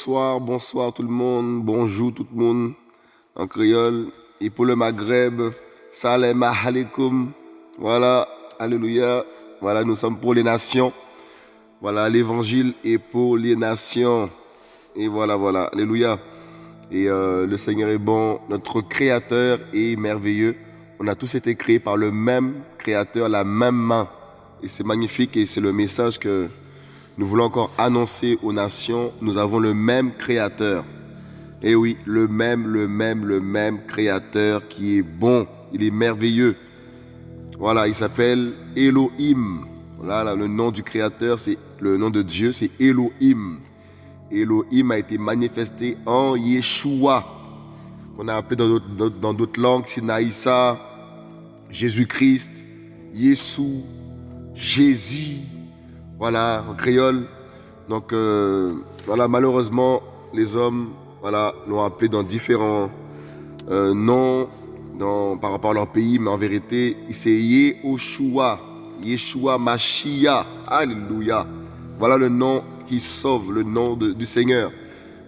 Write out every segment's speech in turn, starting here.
Bonsoir, bonsoir tout le monde, bonjour tout le monde en créole. Et pour le Maghreb, salam alaikum. Voilà, alléluia. Voilà, nous sommes pour les nations. Voilà, l'évangile est pour les nations. Et voilà, voilà, alléluia. Et euh, le Seigneur est bon, notre Créateur est merveilleux. On a tous été créés par le même Créateur, la même main. Et c'est magnifique et c'est le message que nous voulons encore annoncer aux nations, nous avons le même Créateur. Et oui, le même, le même, le même Créateur qui est bon, il est merveilleux. Voilà, il s'appelle Elohim. Voilà, le nom du Créateur, c'est le nom de Dieu, c'est Elohim. Elohim a été manifesté en Yeshua, qu'on a appelé dans d'autres langues, Sinaïsa, Jésus-Christ, Yeshua, Jésus, voilà, en créole. Donc, euh, voilà, malheureusement, les hommes voilà, l'ont appelé dans différents euh, noms dans, par rapport à leur pays, mais en vérité, c'est Yehoshua, Yeshua Mashiach, Alléluia. Voilà le nom qui sauve, le nom du Seigneur.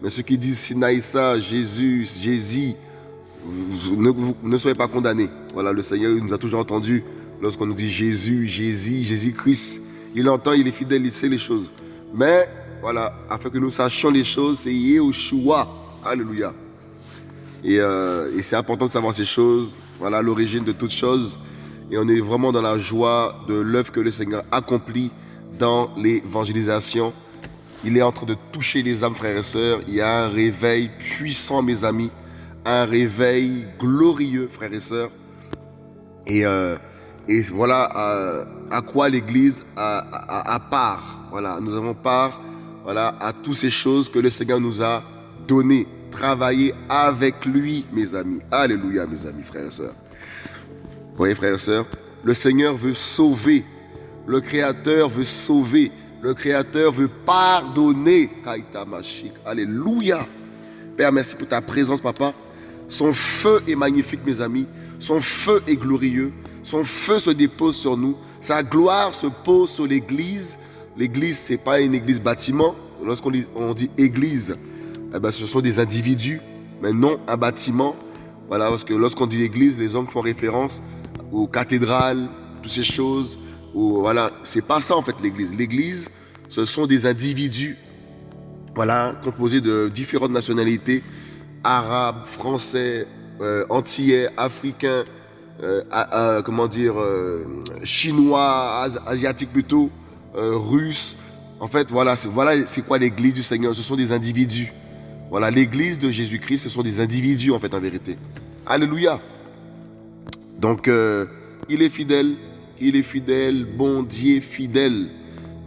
Mais ceux qui disent Sinaïsa, Jésus, Jésus, ne, soyez pas condamnés. Voilà, le Seigneur nous a toujours entendu lorsqu'on nous dit Jésus, Jésus, Jésus-Christ. Il entend, il est fidèle, il sait les choses. Mais voilà, afin que nous sachions les choses, c'est Yehoshua. Alléluia. Euh, et, c'est important de savoir ces choses. Voilà l'origine de toutes choses. Et on est vraiment dans la joie de l'œuvre que le Seigneur accomplit dans l'évangélisation. Il est en train de toucher les âmes, frères et sœurs. Il y a un réveil puissant, mes amis. Un réveil glorieux, frères et sœurs. Et euh, et voilà à, quoi l'Église a, part. Voilà, nous avons part voilà, à toutes ces choses que le Seigneur nous a données. Travailler avec lui, mes amis. Alléluia, mes amis, frères et sœurs. Vous voyez, frères et sœurs, le Seigneur veut sauver. Le Créateur veut sauver. Le Créateur veut pardonner. Alléluia. Père, merci pour ta présence, papa. Son feu est magnifique, mes amis. Son feu est glorieux. Son feu se dépose sur nous. Sa gloire se pose sur l'Église. L'Église, ce n'est pas une église bâtiment. Lorsqu'on dit, église, eh ben, ce sont des individus, mais non un bâtiment. Voilà, parce que lorsqu'on dit église, les hommes font référence aux cathédrales, toutes ces choses. voilà, c'est pas ça en fait l'église. L'église, ce sont des individus, voilà, composés de différentes nationalités, arabes, français, euh, antillais, africains, euh, comment dire, euh, chinois, asiatique plutôt, euh, russe. En fait, voilà, c'est quoi l'église du Seigneur Ce sont des individus. Voilà, l'église de Jésus-Christ, ce sont des individus en fait, en vérité. Alléluia. Donc, il est fidèle, il est fidèle, bon Dieu fidèle.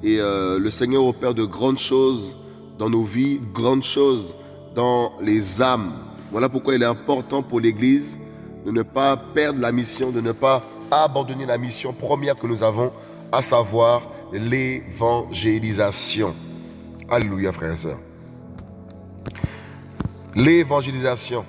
Et le Seigneur opère de grandes choses dans nos vies, grandes choses dans les âmes. Voilà pourquoi il est important pour l'Église de ne pas perdre la mission, de ne pas abandonner la mission première que nous avons, à savoir l'évangélisation. Alléluia, frères et sœurs. L'évangélisation,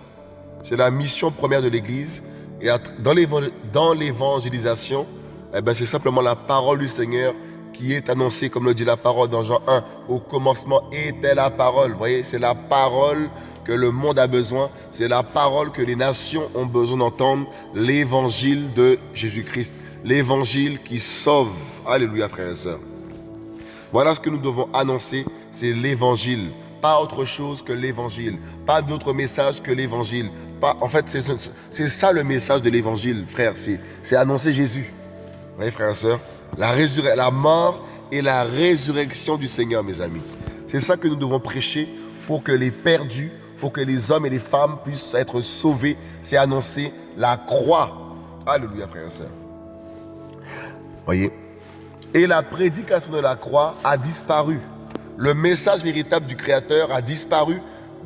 c'est la mission première de l'Église. Et dans l'évangélisation, eh ben, c'est simplement la parole du Seigneur qui est annoncée, comme le dit la parole dans Jean 1. Au commencement était la parole. Vous voyez, c'est la parole que le monde a besoin. C'est la parole que les nations ont besoin d'entendre. L'évangile de Jésus-Christ. L'évangile qui sauve. Alléluia, frères et sœurs. Voilà ce que nous devons annoncer. C'est l'évangile. Pas autre chose que l'évangile. Pas d'autre message que l'évangile. En fait, c'est ça le message de l'évangile, frère. C'est annoncer Jésus. Vous voyez, frères et sœurs la, la mort et la résurrection du Seigneur, mes amis. C'est ça que nous devons prêcher pour que les perdus pour que les hommes et les femmes puissent être sauvés, c'est annoncer la croix. Alléluia, frères et sœurs. Voyez Et la prédication de la croix a disparu. Le message véritable du Créateur a disparu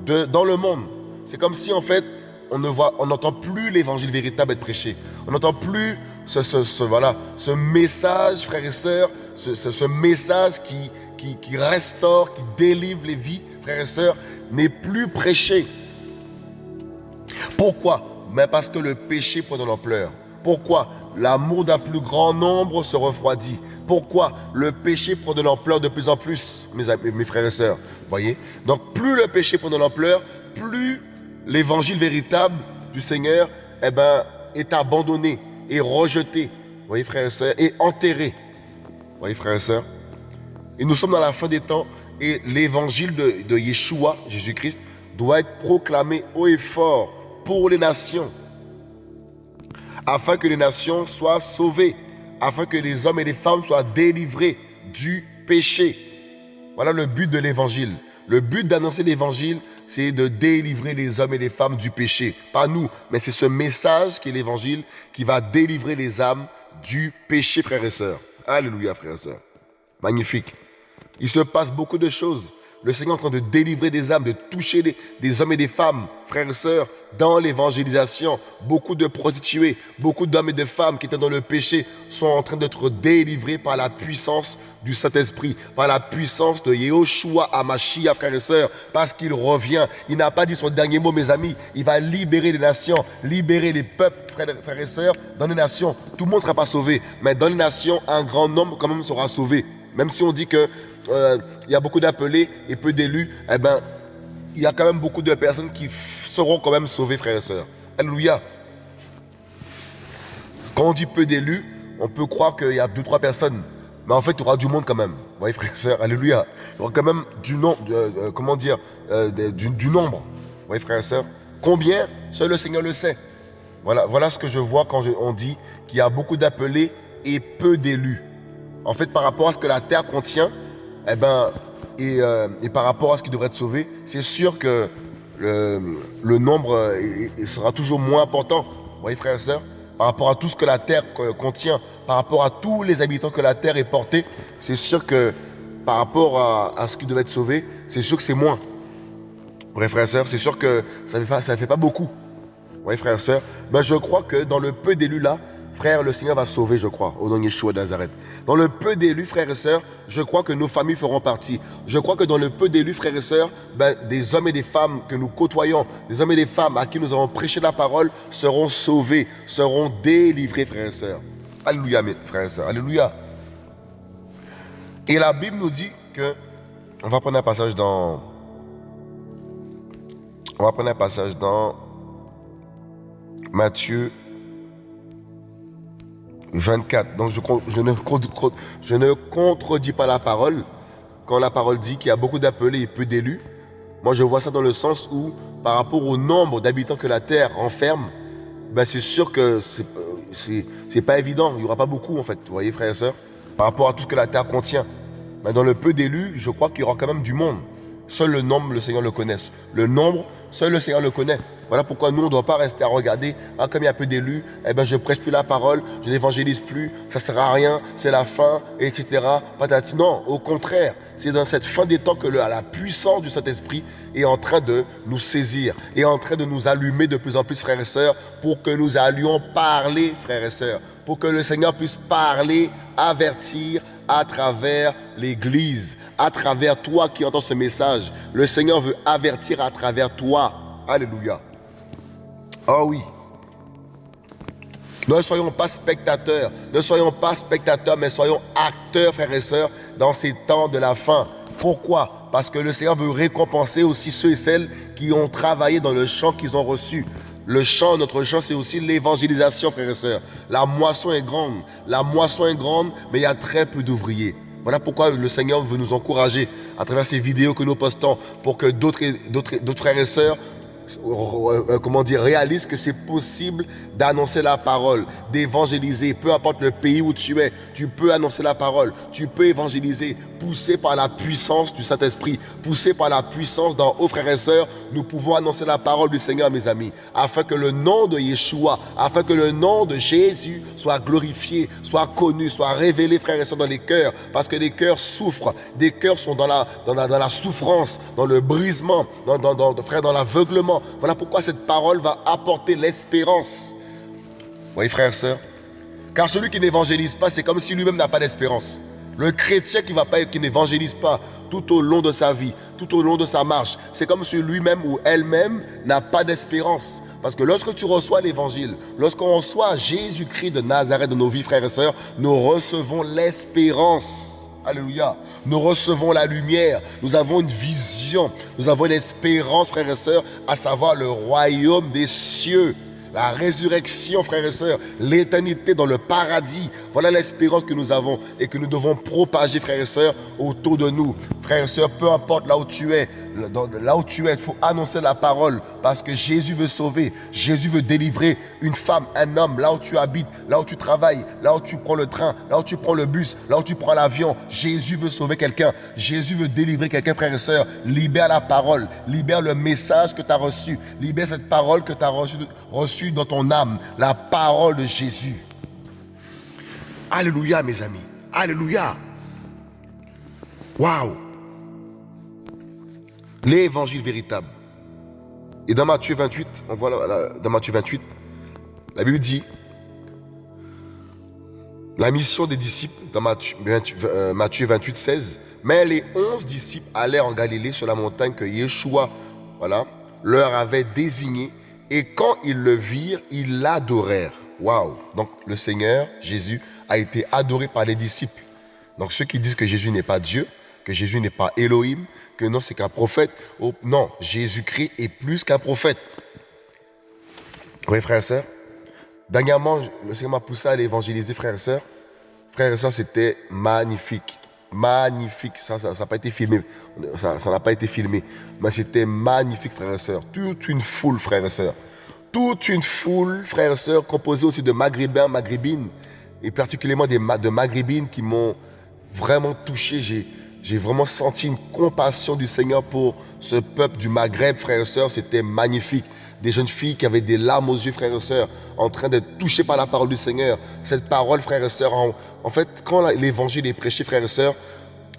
de, dans le monde. C'est comme si, en fait, on ne on n'entend plus l'évangile véritable être prêché. On n'entend plus ce, message, frères et sœurs, ce, message qui, restaure, qui délivre les vies, frères et sœurs, n'est plus prêché. Pourquoi? Mais parce que le péché prend de l'ampleur. Pourquoi l'amour d'un plus grand nombre se refroidit? Pourquoi le péché prend de l'ampleur de plus en plus, mes, mes frères et sœurs? Voyez? Donc plus le péché prend de l'ampleur, plus l'évangile véritable du Seigneur eh ben, est abandonné et rejeté. Voyez frères et sœurs Et enterré. Voyez frères et sœurs Et nous sommes dans la fin des temps et l'évangile de, de Yeshua, Jésus-Christ, doit être proclamé haut et fort pour les nations, afin que les nations soient sauvées, afin que les hommes et les femmes soient délivrés du péché. Voilà le but de l'évangile. Le but d'annoncer l'évangile, c'est de délivrer les hommes et les femmes du péché. Pas nous, mais c'est ce message qui est l'évangile qui va délivrer les âmes du péché, frères et sœurs. Alléluia, frères et sœurs. Magnifique. Il se passe beaucoup de choses le Seigneur est en train de délivrer des âmes, de toucher des hommes et des femmes, frères et sœurs, dans l'évangélisation. Beaucoup de prostituées, beaucoup d'hommes et de femmes qui étaient dans le péché sont en train d'être délivrés par la puissance du Saint-Esprit, par la puissance de Yehoshua Amashia, frères et sœurs, parce qu'il revient. Il n'a pas dit son dernier mot, mes amis. Il va libérer les nations, libérer les peuples, frères, frères et sœurs, dans les nations. Tout le monde ne sera pas sauvé, mais dans les nations, un grand nombre quand même sera sauvé. Même si on dit que euh, il y a beaucoup d'appelés et peu d'élus, eh ben, il y a quand même beaucoup de personnes qui seront quand même sauvées, frères et sœurs. Alléluia. Quand on dit peu d'élus, on peut croire qu'il y a deux, trois personnes. Mais en fait, il y aura du monde quand même. Vous voyez, frères et sœurs, alléluia. Il y aura quand même du nombre, euh, comment dire, euh, du, nombre. Vous voyez, frères et sœurs. Combien Seul le Seigneur le sait. Voilà, voilà ce que je vois quand on dit qu'il y a beaucoup d'appelés et peu d'élus. En fait, par rapport à ce que la terre contient, eh ben, euh, et, par rapport à ce qui devrait être sauvé, c'est sûr que le, nombre sera toujours moins important. Vous voyez, frères et sœurs Par rapport à tout ce que la terre contient, par rapport à tous les habitants que la terre est portée, c'est sûr que par rapport à, ce qui devait être sauvé, c'est sûr que c'est moins. Vous frères et sœurs, c'est sûr que ça ne fait, fait, pas beaucoup. Vous voyez, frères et sœurs ben, Je crois que dans le peu d'élus là, Frère, le Seigneur va sauver, je crois, au nom de Yeshua de Nazareth. Dans le peu d'élus, frères et sœurs, je crois que nos familles feront partie. Je crois que dans le peu d'élus, frères et sœurs, ben, des hommes et des femmes que nous côtoyons, des hommes et des femmes à qui nous avons prêché la parole, seront sauvés, seront délivrés, frères et sœurs. Alléluia, mes frères et sœurs. Alléluia. Et la Bible nous dit que, on va prendre un passage dans, on va prendre un passage dans Matthieu 24. Donc je, ne, contredis pas la parole quand la parole dit qu'il y a beaucoup d'appelés et peu d'élus. Moi je vois ça dans le sens où par rapport au nombre d'habitants que la terre renferme, ben c'est sûr que c'est pas évident. Il n'y aura pas beaucoup en fait. Vous voyez frères et sœurs Par rapport à tout ce que la terre contient. Mais dans le peu d'élus, je crois qu'il y aura quand même du monde. Seul le nombre, le Seigneur le connaît. Le nombre, seul le Seigneur le connaît. Voilà pourquoi nous, on ne doit pas rester à regarder, ah, comme il y a peu d'élus, eh ben, je prêche plus la parole, je n'évangélise plus, ça sert à rien, c'est la fin, etc. Non, au contraire, c'est dans cette fin des temps que la puissance du Saint-Esprit est en train de nous saisir, est en train de nous allumer de plus en plus, frères et sœurs, pour que nous allions parler, frères et sœurs, pour que le Seigneur puisse parler, avertir à travers l'Église, à travers toi qui entends ce message. Le Seigneur veut avertir à travers toi. Alléluia. Oh oui. Ne soyons pas spectateurs, ne soyons pas spectateurs, mais soyons acteurs, frères et sœurs, dans ces temps de la fin. Pourquoi? Parce que le Seigneur veut récompenser aussi ceux et celles qui ont travaillé dans le champ qu'ils ont reçu. Le champ, notre champ, c'est aussi l'évangélisation, frères et sœurs. La moisson est grande, la moisson est grande, mais il y a très peu d'ouvriers. Voilà pourquoi le Seigneur veut nous encourager à travers ces vidéos que nous postons pour que d'autres frères et sœurs comment dire, réalise que c'est possible d'annoncer la parole, d'évangéliser, peu importe le pays où tu es, tu peux annoncer la parole, tu peux évangéliser, poussé par la puissance du Saint-Esprit, poussé par la puissance dans haut frères et sœurs, nous pouvons annoncer la parole du Seigneur, mes amis, afin que le nom de Yeshua, afin que le nom de Jésus soit glorifié, soit connu, soit révélé, frères et sœurs, dans les cœurs, parce que les cœurs souffrent, des cœurs sont dans la, souffrance, dans le brisement, frère, dans l'aveuglement. Voilà pourquoi cette parole va apporter l'espérance. Vous voyez, frères et sœurs Car celui qui n'évangélise pas, c'est comme si lui-même n'a pas d'espérance. Le chrétien qui va pas, qui n'évangélise pas tout au long de sa vie, tout au long de sa marche, c'est comme si lui-même ou elle-même n'a pas d'espérance. Parce que lorsque tu reçois l'évangile, lorsqu'on reçoit Jésus-Christ de Nazareth dans nos vies, frères et sœurs, nous recevons l'espérance. Alléluia. Nous recevons la lumière. Nous avons une vision. Nous avons une espérance, frères et sœurs, à savoir le royaume des cieux la résurrection, frères et sœurs, l'éternité dans le paradis. Voilà l'espérance que nous avons et que nous devons propager, frères et sœurs, autour de nous. Frères et sœurs, peu importe là où tu es, là où tu es, il faut annoncer la parole parce que Jésus veut sauver, Jésus veut délivrer une femme, un homme, là où tu habites, là où tu travailles, là où tu prends le train, là où tu prends le bus, là où tu prends l'avion. Jésus veut sauver quelqu'un, Jésus veut délivrer quelqu'un, frères et sœurs. Libère la parole, libère le message que tu as reçu, libère cette parole que tu as reçue reçu dans ton âme, la parole de Jésus. Alléluia, mes amis. Alléluia. Waouh l'évangile véritable. Et dans Matthieu 28, on voit dans Matthieu 28, la Bible dit la mission des disciples dans Matthieu, 28, 16. Euh, Mais les onze disciples allèrent en Galilée sur la montagne que Yeshua voilà, leur avait désignée. Et quand ils le virent, ils l'adorèrent. Waouh! Donc le Seigneur, Jésus, a été adoré par les disciples. Donc ceux qui disent que Jésus n'est pas Dieu, que Jésus n'est pas Elohim, que non, c'est qu'un prophète. Oh, non, Jésus-Christ est plus qu'un prophète. Oui, frères et sœurs. Dernièrement, le Seigneur m'a poussé à l'évangéliser, frères et sœurs. Frères et sœurs, c'était magnifique. Magnifique. Ça n'a pas été filmé. Ça n'a pas été filmé. Mais c'était magnifique, frères et sœurs. Toute une foule, frères et sœurs. Toute une foule, frères et sœurs, composée aussi de maghrébins, maghrébines, et particulièrement des, de maghrébines qui m'ont vraiment touché. J'ai j'ai vraiment senti une compassion du Seigneur pour ce peuple du Maghreb, frères et sœurs. C'était magnifique. Des jeunes filles qui avaient des larmes aux yeux, frères et sœurs, en train d'être touchées par la parole du Seigneur. Cette parole, frères et sœurs, en, fait, quand l'évangile est prêché, frères et sœurs,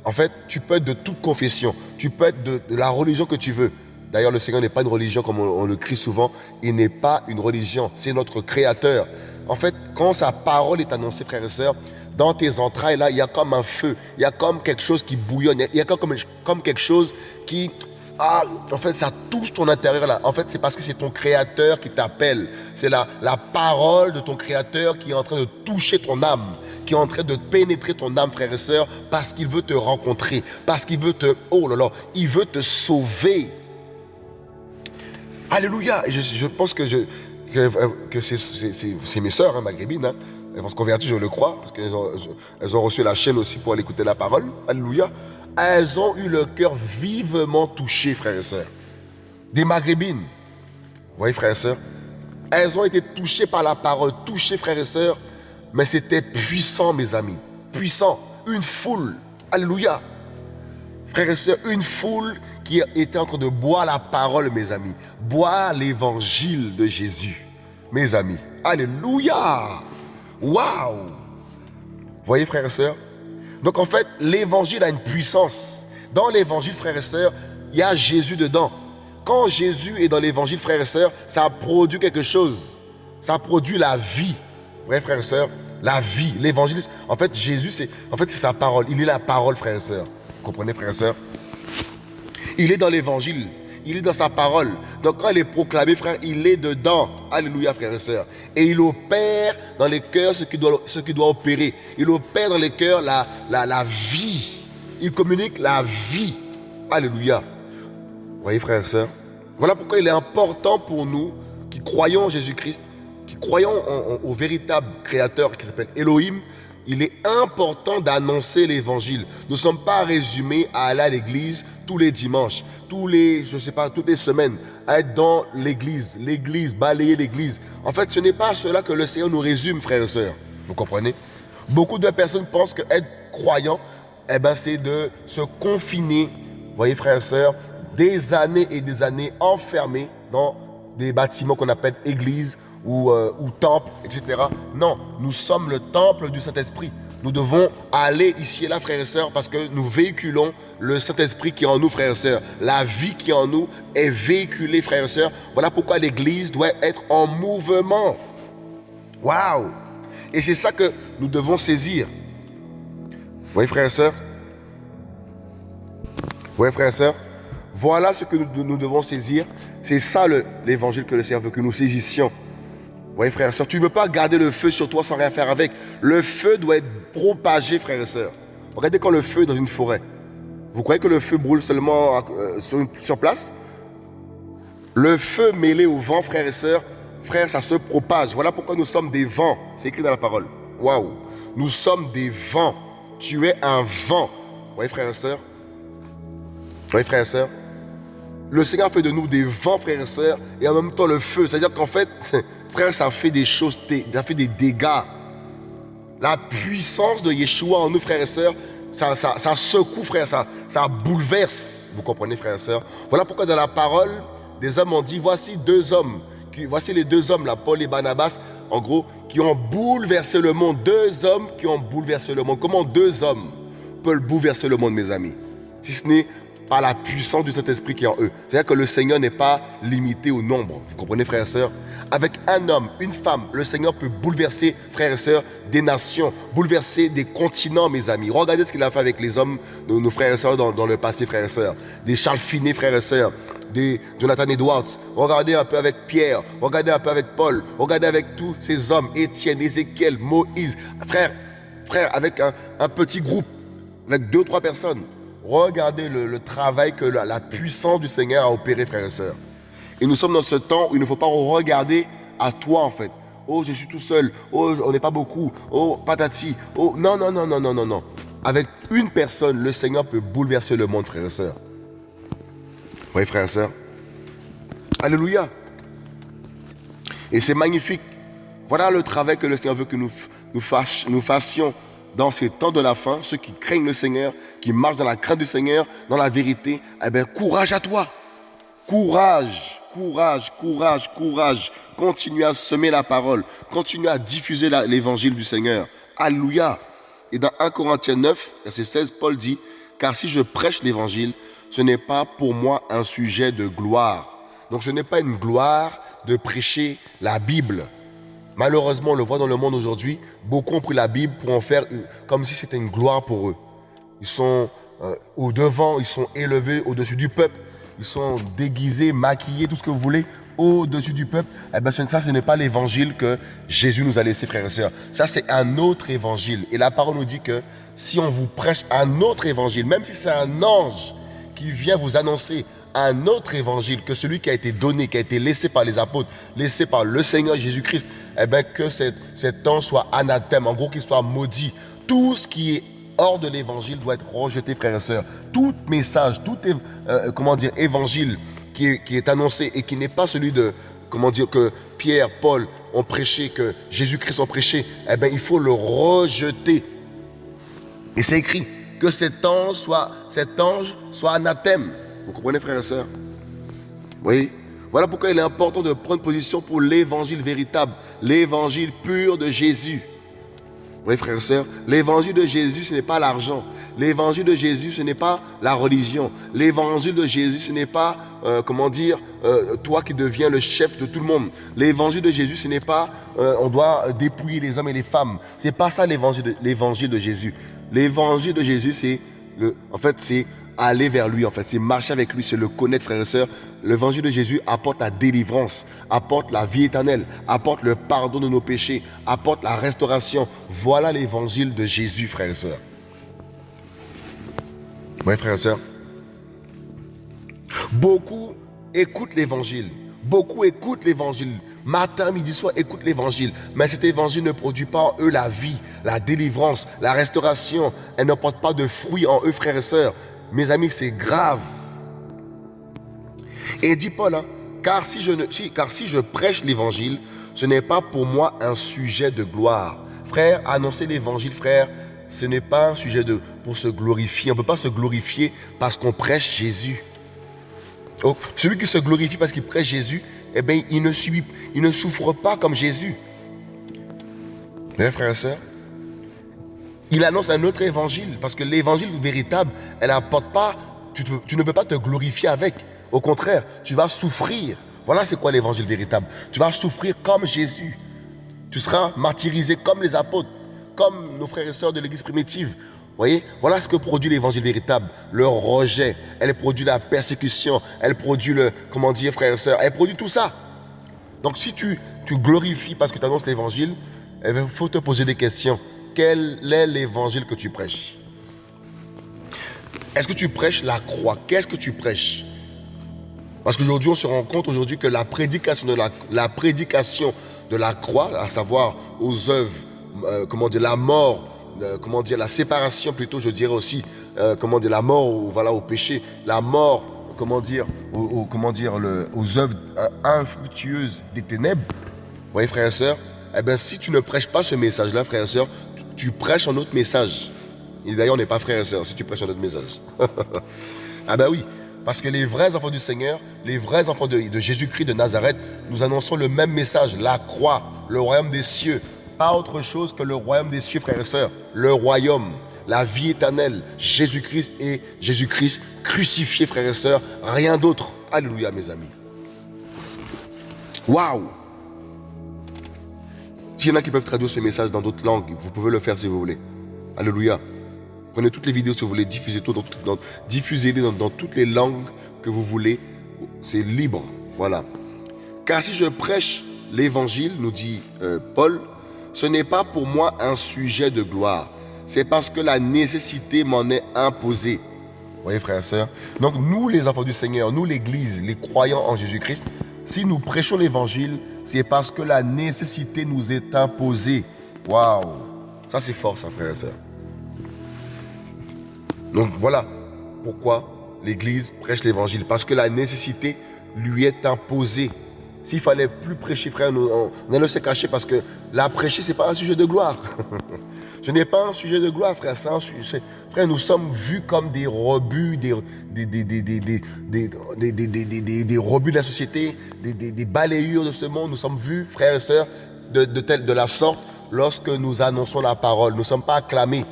en fait, tu peux être de toute confession. Tu peux être de, la religion que tu veux. D'ailleurs, le Seigneur n'est pas une religion comme on, on le crie souvent. Il n'est pas une religion. C'est notre Créateur. En fait, quand sa parole est annoncée, frères et sœurs, dans tes entrailles, là, il y a comme un feu, il y a comme quelque chose qui bouillonne, il y a comme, quelque chose qui... Ah, en fait, ça touche ton intérieur là. En fait, c'est parce que c'est ton créateur qui t'appelle. C'est la, la parole de ton créateur qui est en train de toucher ton âme, qui est en train de pénétrer ton âme, frère et sœur, parce qu'il veut te rencontrer, parce qu'il veut te... Oh là là, il veut te sauver. Alléluia. Je, je pense que, je, que, c'est mes sœurs, hein, maghrébines, hein, elles vont se convertir, je le crois, parce qu'elles ont, ont reçu la chaîne aussi pour aller écouter la parole. Alléluia. Elles ont eu le cœur vivement touché, frères et sœurs. Des maghrébines. Vous voyez, frères et sœurs Elles ont été touchées par la parole, touchées, frères et sœurs. Mais c'était puissant, mes amis. Puissant. Une foule. Alléluia. Frères et sœurs, une foule qui était en train de boire la parole, mes amis. Boire l'évangile de Jésus, mes amis. Alléluia. Waouh Voyez, frères et sœurs? Donc, en fait, l'évangile a une puissance. Dans l'évangile, frères et sœurs, il y a Jésus dedans. Quand Jésus est dans l'évangile, frères et sœurs, ça produit quelque chose. Ça produit la vie. Vrai, frères et sœurs? La vie. L'évangile, en fait, Jésus, c'est en fait, sa parole. Il est la parole, frères et sœurs. Comprenez, frères et sœurs Il est dans l'évangile il est dans sa parole. Donc quand il est proclamé, frère, il est dedans. Alléluia, frères et sœurs. Et il opère dans les cœurs ce qui doit, ce qui doit opérer. Il opère dans les cœurs la, vie. Il communique la vie. Alléluia. Voyez, frères et sœurs Voilà pourquoi il est important pour nous qui croyons en Jésus-Christ, qui croyons au véritable créateur qui s'appelle Elohim, il est important d'annoncer l'évangile. Nous ne sommes pas résumés à aller à l'église tous les dimanches, tous les, je sais pas, toutes les semaines, à être dans l'église, l'église, balayer l'église. En fait, ce n'est pas cela que le Seigneur nous résume, frères et sœurs. Vous comprenez? Beaucoup de personnes pensent que être croyant, eh ben, c'est de se confiner, voyez, frères et sœurs, des années et des années enfermés dans des bâtiments qu'on appelle églises ou, euh, ou temple, etc. Non, nous sommes le temple du Saint-Esprit. Nous devons aller ici et là, frères et sœurs, parce que nous véhiculons le Saint-Esprit qui est en nous, frères et sœurs. La vie qui est en nous est véhiculée, frères et sœurs. Voilà pourquoi l'Église doit être en mouvement. Waouh Et c'est ça que nous devons saisir. Oui, frères et sœurs? Oui, frères et sœurs? Voilà ce que nous, devons saisir. C'est ça l'évangile que le Seigneur veut que nous saisissions. Oui, frères et sœurs, tu ne peux pas garder le feu sur toi sans rien faire avec. Le feu doit être propagé, frères et sœurs. Regardez quand le feu est dans une forêt. Vous croyez que le feu brûle seulement euh, sur, place? Le feu mêlé au vent, frères et sœurs, frères, ça se propage. Voilà pourquoi nous sommes des vents. C'est écrit dans la parole. Waouh Nous sommes des vents. Tu es un vent. Vous voyez, frères et sœurs Vous voyez, frères et sœurs Le Seigneur fait de nous des vents, frères et sœurs, et en même temps le feu. C'est-à-dire qu'en fait, frère, ça fait des choses, ça fait des dégâts. La puissance de Yeshua en nous, frères et sœurs, ça, ça, secoue, frère, ça, ça bouleverse. Vous comprenez, frères et sœurs? Voilà pourquoi dans la parole, des hommes ont dit, voici deux hommes, qui, voici les deux hommes, là, Paul et Barnabas, en gros, qui ont bouleversé le monde. Deux hommes qui ont bouleversé le monde. Comment deux hommes peuvent bouleverser le monde, mes amis? Si ce n'est par la puissance du Saint-Esprit qui est en eux. C'est-à-dire que le Seigneur n'est pas limité au nombre. Vous comprenez, frères et sœurs? Avec un homme, une femme, le Seigneur peut bouleverser, frères et sœurs, des nations, bouleverser des continents, mes amis. Regardez ce qu'il a fait avec les hommes, nos, nos frères et sœurs dans, le passé, frères et sœurs. Des Charles Finet, frères et sœurs. Des Jonathan Edwards. Regardez un peu avec Pierre. Regardez un peu avec Paul. Regardez avec tous ces hommes. Étienne, Ézéchiel, Moïse. Frère, frère, avec un, petit groupe, avec deux, trois personnes. Regardez le, travail que la puissance du Seigneur a opéré, frères et sœurs. Et nous sommes dans ce temps où il ne faut pas regarder à toi en fait. Oh, je suis tout seul. Oh, on n'est pas beaucoup. Oh, patati. Oh, non, non, non, non, non, non, non. Avec une personne, le Seigneur peut bouleverser le monde, frères et sœurs. Oui, frères et sœurs. Alléluia. Et c'est magnifique. Voilà le travail que le Seigneur veut que nous, fassions dans ces temps de la fin. Ceux qui craignent le Seigneur, qui marchent dans la crainte du Seigneur, dans la vérité. Eh bien, courage à toi. Courage courage, courage, courage. Continuez à semer la parole. Continuez à diffuser l'évangile du Seigneur. Alléluia. Et dans 1 Corinthiens 9, verset 16, Paul dit, car si je prêche l'évangile, ce n'est pas pour moi un sujet de gloire. Donc ce n'est pas une gloire de prêcher la Bible. Malheureusement, on le voit dans le monde aujourd'hui, beaucoup ont pris la Bible pour en faire comme si c'était une gloire pour eux. Ils sont euh, au devant, ils sont élevés au-dessus du peuple ils sont déguisés, maquillés, tout ce que vous voulez, au-dessus du peuple. Eh bien, ça, ce n'est pas l'évangile que Jésus nous a laissé, frères et sœurs. Ça, c'est un autre évangile. Et la parole nous dit que si on vous prêche un autre évangile, même si c'est un ange qui vient vous annoncer un autre évangile que celui qui a été donné, qui a été laissé par les apôtres, laissé par le Seigneur Jésus-Christ, eh bien, que cet, cet ange soit anathème, en gros, qu'il soit maudit. Tout ce qui est hors de l'évangile doit être rejeté, frères et sœurs. Tout message, tout euh, comment dire, évangile qui est, qui est annoncé et qui n'est pas celui de, comment dire, que Pierre, Paul ont prêché, que Jésus-Christ ont prêché, eh bien, il faut le rejeter. Et c'est écrit que cet ange soit, cet ange soit anathème. Vous comprenez, frères et sœurs Oui. Voilà pourquoi il est important de prendre position pour l'évangile véritable, l'évangile pur de Jésus. Oui, frères et sœurs, l'évangile de Jésus, ce n'est pas l'argent. L'évangile de Jésus, ce n'est pas la religion. L'évangile de Jésus, ce n'est pas, euh, comment dire, euh, toi qui deviens le chef de tout le monde. L'évangile de Jésus, ce n'est pas, euh, on doit dépouiller les hommes et les femmes. C'est pas ça l'évangile de, de Jésus. L'évangile de Jésus, c'est en fait, c'est aller vers lui, en fait. C'est marcher avec lui, c'est le connaître, frères et sœurs. L'évangile de Jésus apporte la délivrance, apporte la vie éternelle, apporte le pardon de nos péchés, apporte la restauration. Voilà l'évangile de Jésus, frères et sœurs. Oui, frères et sœurs. Beaucoup écoutent l'évangile. Beaucoup écoutent l'évangile. Matin, midi, soir, écoutent l'évangile. Mais cet évangile ne produit pas en eux la vie, la délivrance, la restauration. Elle ne porte pas de fruits en eux, frères et sœurs. Mes amis, c'est grave. Et dit Paul, hein, car, si je prêche l'évangile, ce n'est pas pour moi un sujet de gloire. Frère, annoncer l'évangile, frère, ce n'est pas un sujet de, pour se glorifier. On ne peut pas se glorifier parce qu'on prêche Jésus. Oh, celui qui se glorifie parce qu'il prêche Jésus, eh bien, il ne, il ne souffre pas comme Jésus. Frère frères et sœurs, il annonce un autre évangile. Parce que l'évangile véritable, elle apporte pas, tu, ne peux pas te glorifier avec. Au contraire, tu vas souffrir. Voilà c'est quoi l'évangile véritable. Tu vas souffrir comme Jésus. Tu seras martyrisé comme les apôtres, comme nos frères et sœurs de l'église primitive. voyez Voilà ce que produit l'évangile véritable. Le rejet, elle produit la persécution, elle produit le, comment dire, frères et sœurs, elle produit tout ça. Donc si tu, tu glorifies parce que tu annonces l'évangile, il eh faut te poser des questions. Quel est l'évangile que tu prêches? Est-ce que tu prêches la croix? Qu'est-ce que tu prêches? Parce qu'aujourd'hui, on se rend compte aujourd'hui que la prédication de la, prédication de la croix, à savoir aux œuvres, euh, comment dire, la mort, euh, comment dire, la séparation plutôt, je dirais aussi, euh, comment dire, la mort voilà, au péché, la mort, comment dire, comment dire, aux œuvres infructueuses des ténèbres. Vous voyez, frères et sœurs Eh bien, si tu ne prêches pas ce message-là, frères et sœurs, tu, prêches un autre message. Et d'ailleurs, on n'est pas frères et sœurs si tu prêches un autre message. ah ben oui, parce que les vrais enfants du Seigneur, les vrais enfants de, de Jésus-Christ de Nazareth, nous annonçons le même message, la croix, le royaume des cieux, pas autre chose que le royaume des cieux, frères et sœurs. Le royaume, la vie éternelle, Jésus-Christ et Jésus-Christ crucifié, frères et sœurs. Rien d'autre. Alléluia, mes amis. Waouh S'il y en a qui peuvent traduire ce message dans d'autres langues, vous pouvez le faire si vous voulez. Alléluia. Prenez toutes les vidéos si vous voulez, diffusez-les dans, toutes les langues que vous voulez. C'est libre. Voilà. Car si je prêche l'évangile, nous dit euh, Paul, ce n'est pas pour moi un sujet de gloire. C'est parce que la nécessité m'en est imposée. Vous voyez, frères et sœurs Donc, nous, les enfants du Seigneur, nous, l'Église, les croyants en Jésus-Christ, si nous prêchons l'Évangile, c'est parce que la nécessité nous est imposée. Waouh Ça, c'est fort, ça, frères et. Donc, voilà pourquoi l'Église prêche l'Évangile. Parce que la nécessité lui est imposée. S'il fallait plus prêcher, frère, on, allait se cacher parce que la prêcher, ce n'est pas un sujet de gloire. ce n'est pas un sujet de gloire, frère. Frère, nous sommes vus comme des rebuts, des, des, rebuts de la société, des, balayures de ce monde. Nous sommes vus, frères et sœurs, de, de, de la sorte lorsque nous annonçons la parole. Nous ne sommes pas acclamés.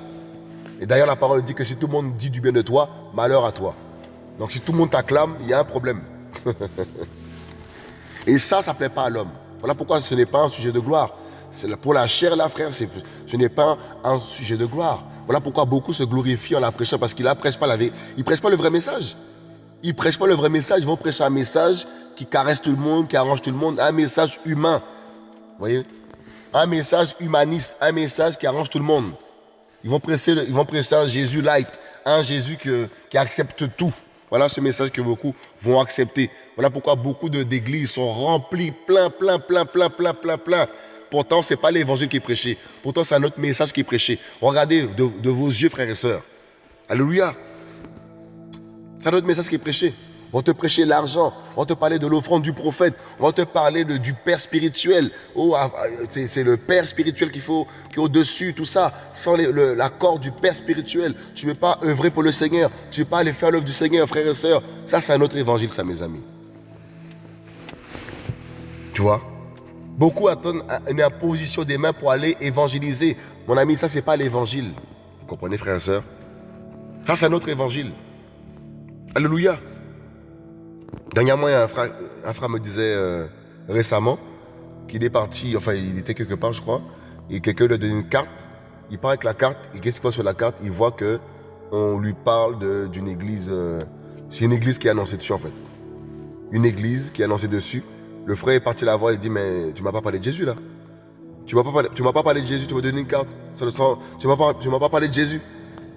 Et d'ailleurs, la parole dit que si tout le monde dit du bien de toi, malheur à toi. Donc si tout le monde t'acclame, il y a un problème. Et ça, ça ne plaît pas à l'homme. Voilà pourquoi ce n'est pas un sujet de gloire. Pour la chair, là, frère, ce n'est pas un sujet de gloire. Voilà pourquoi beaucoup se glorifient en la prêchant, parce qu'ils ne prêchent pas la prêchent pas le vrai message. Ils ne prêchent pas le vrai message, ils vont prêcher un message qui caresse tout le monde, qui arrange tout le monde, un message humain. Vous voyez? Un message humaniste, un message qui arrange tout le monde. Ils vont prêcher, ils vont prêcher un Jésus light, un Jésus qui accepte tout. Voilà ce message que beaucoup vont accepter. Voilà pourquoi beaucoup d'églises sont remplies, plein, plein, plein, plein, plein, plein, plein. Pourtant, ce n'est pas l'évangile qui est prêché. Pourtant, c'est un autre message qui est prêché. Regardez de, vos yeux, frères et sœurs. Alléluia. C'est un autre message qui est prêché. On va te prêcher l'argent, on va te parler de l'offrande du prophète, on va te parler du Père spirituel. Oh, ah, ah, c'est le Père spirituel qu'il faut, qui est au-dessus, tout ça. Sans l'accord du Père spirituel, tu ne peux pas œuvrer pour le Seigneur, tu ne peux pas aller faire l'œuvre du Seigneur, frères et sœurs. Ça, c'est un autre évangile, ça, mes amis. Tu vois? Beaucoup attendent une imposition des mains pour aller évangéliser. Mon ami, ça, ce n'est pas l'évangile. Vous comprenez, frères et sœurs? Ça, c'est un autre évangile. Alléluia. Dernièrement, un frère, me disait euh, récemment qu'il est parti, enfin il était quelque part je crois, et quelqu'un lui a donné une carte, il part avec la carte, et qu'est-ce qu'il voit sur la carte? Il voit que on lui parle d'une église, euh, c'est une église qui est annoncée dessus en fait. Une église qui est annoncée dessus. Le frère est parti la voir et dit mais tu m'as pas parlé de Jésus là. Tu m'as pas parlé, pas parlé de Jésus, tu m'as donné une carte. Tu m'as pas, pas parlé de Jésus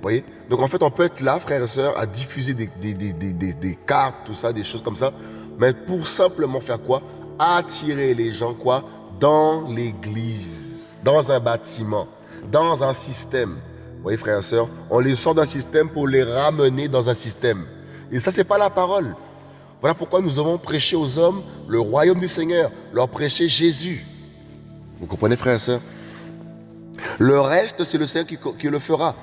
voyez? Donc en fait, on peut être là, frères et sœurs, à diffuser des, cartes, tout ça, des choses comme ça. Mais pour simplement faire quoi? Attirer les gens, quoi? Dans l'église, dans un bâtiment, dans un système. Vous voyez, frères et sœurs On les sort d'un système pour les ramener dans un système. Et ça, c'est pas la parole. Voilà pourquoi nous avons prêché aux hommes le royaume du Seigneur, leur prêcher Jésus. Vous comprenez, frères et sœurs Le reste, c'est le Seigneur qui le fera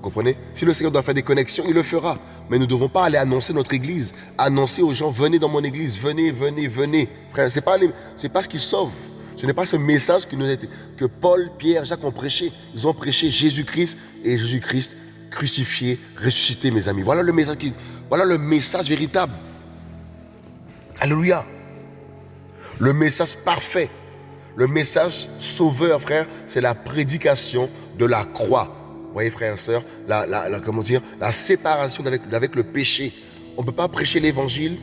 comprenez? Si le Seigneur doit faire des connexions, il le fera. Mais nous ne devons pas aller annoncer notre église, annoncer aux gens, venez dans mon église, venez, venez, venez. Frère, ce n'est pas, pas ce qui sauve. Ce n'est pas ce message qui nous a été, que Paul, Pierre, Jacques ont prêché. Ils ont prêché Jésus-Christ et Jésus-Christ crucifié, ressuscité, mes amis. Voilà le message, voilà le message véritable. Alléluia. Le message parfait. Le message sauveur, frère, c'est la prédication de la croix voyez frères et sœurs, la, comment dire, la séparation avec, avec le péché. On ne peut pas prêcher l'évangile,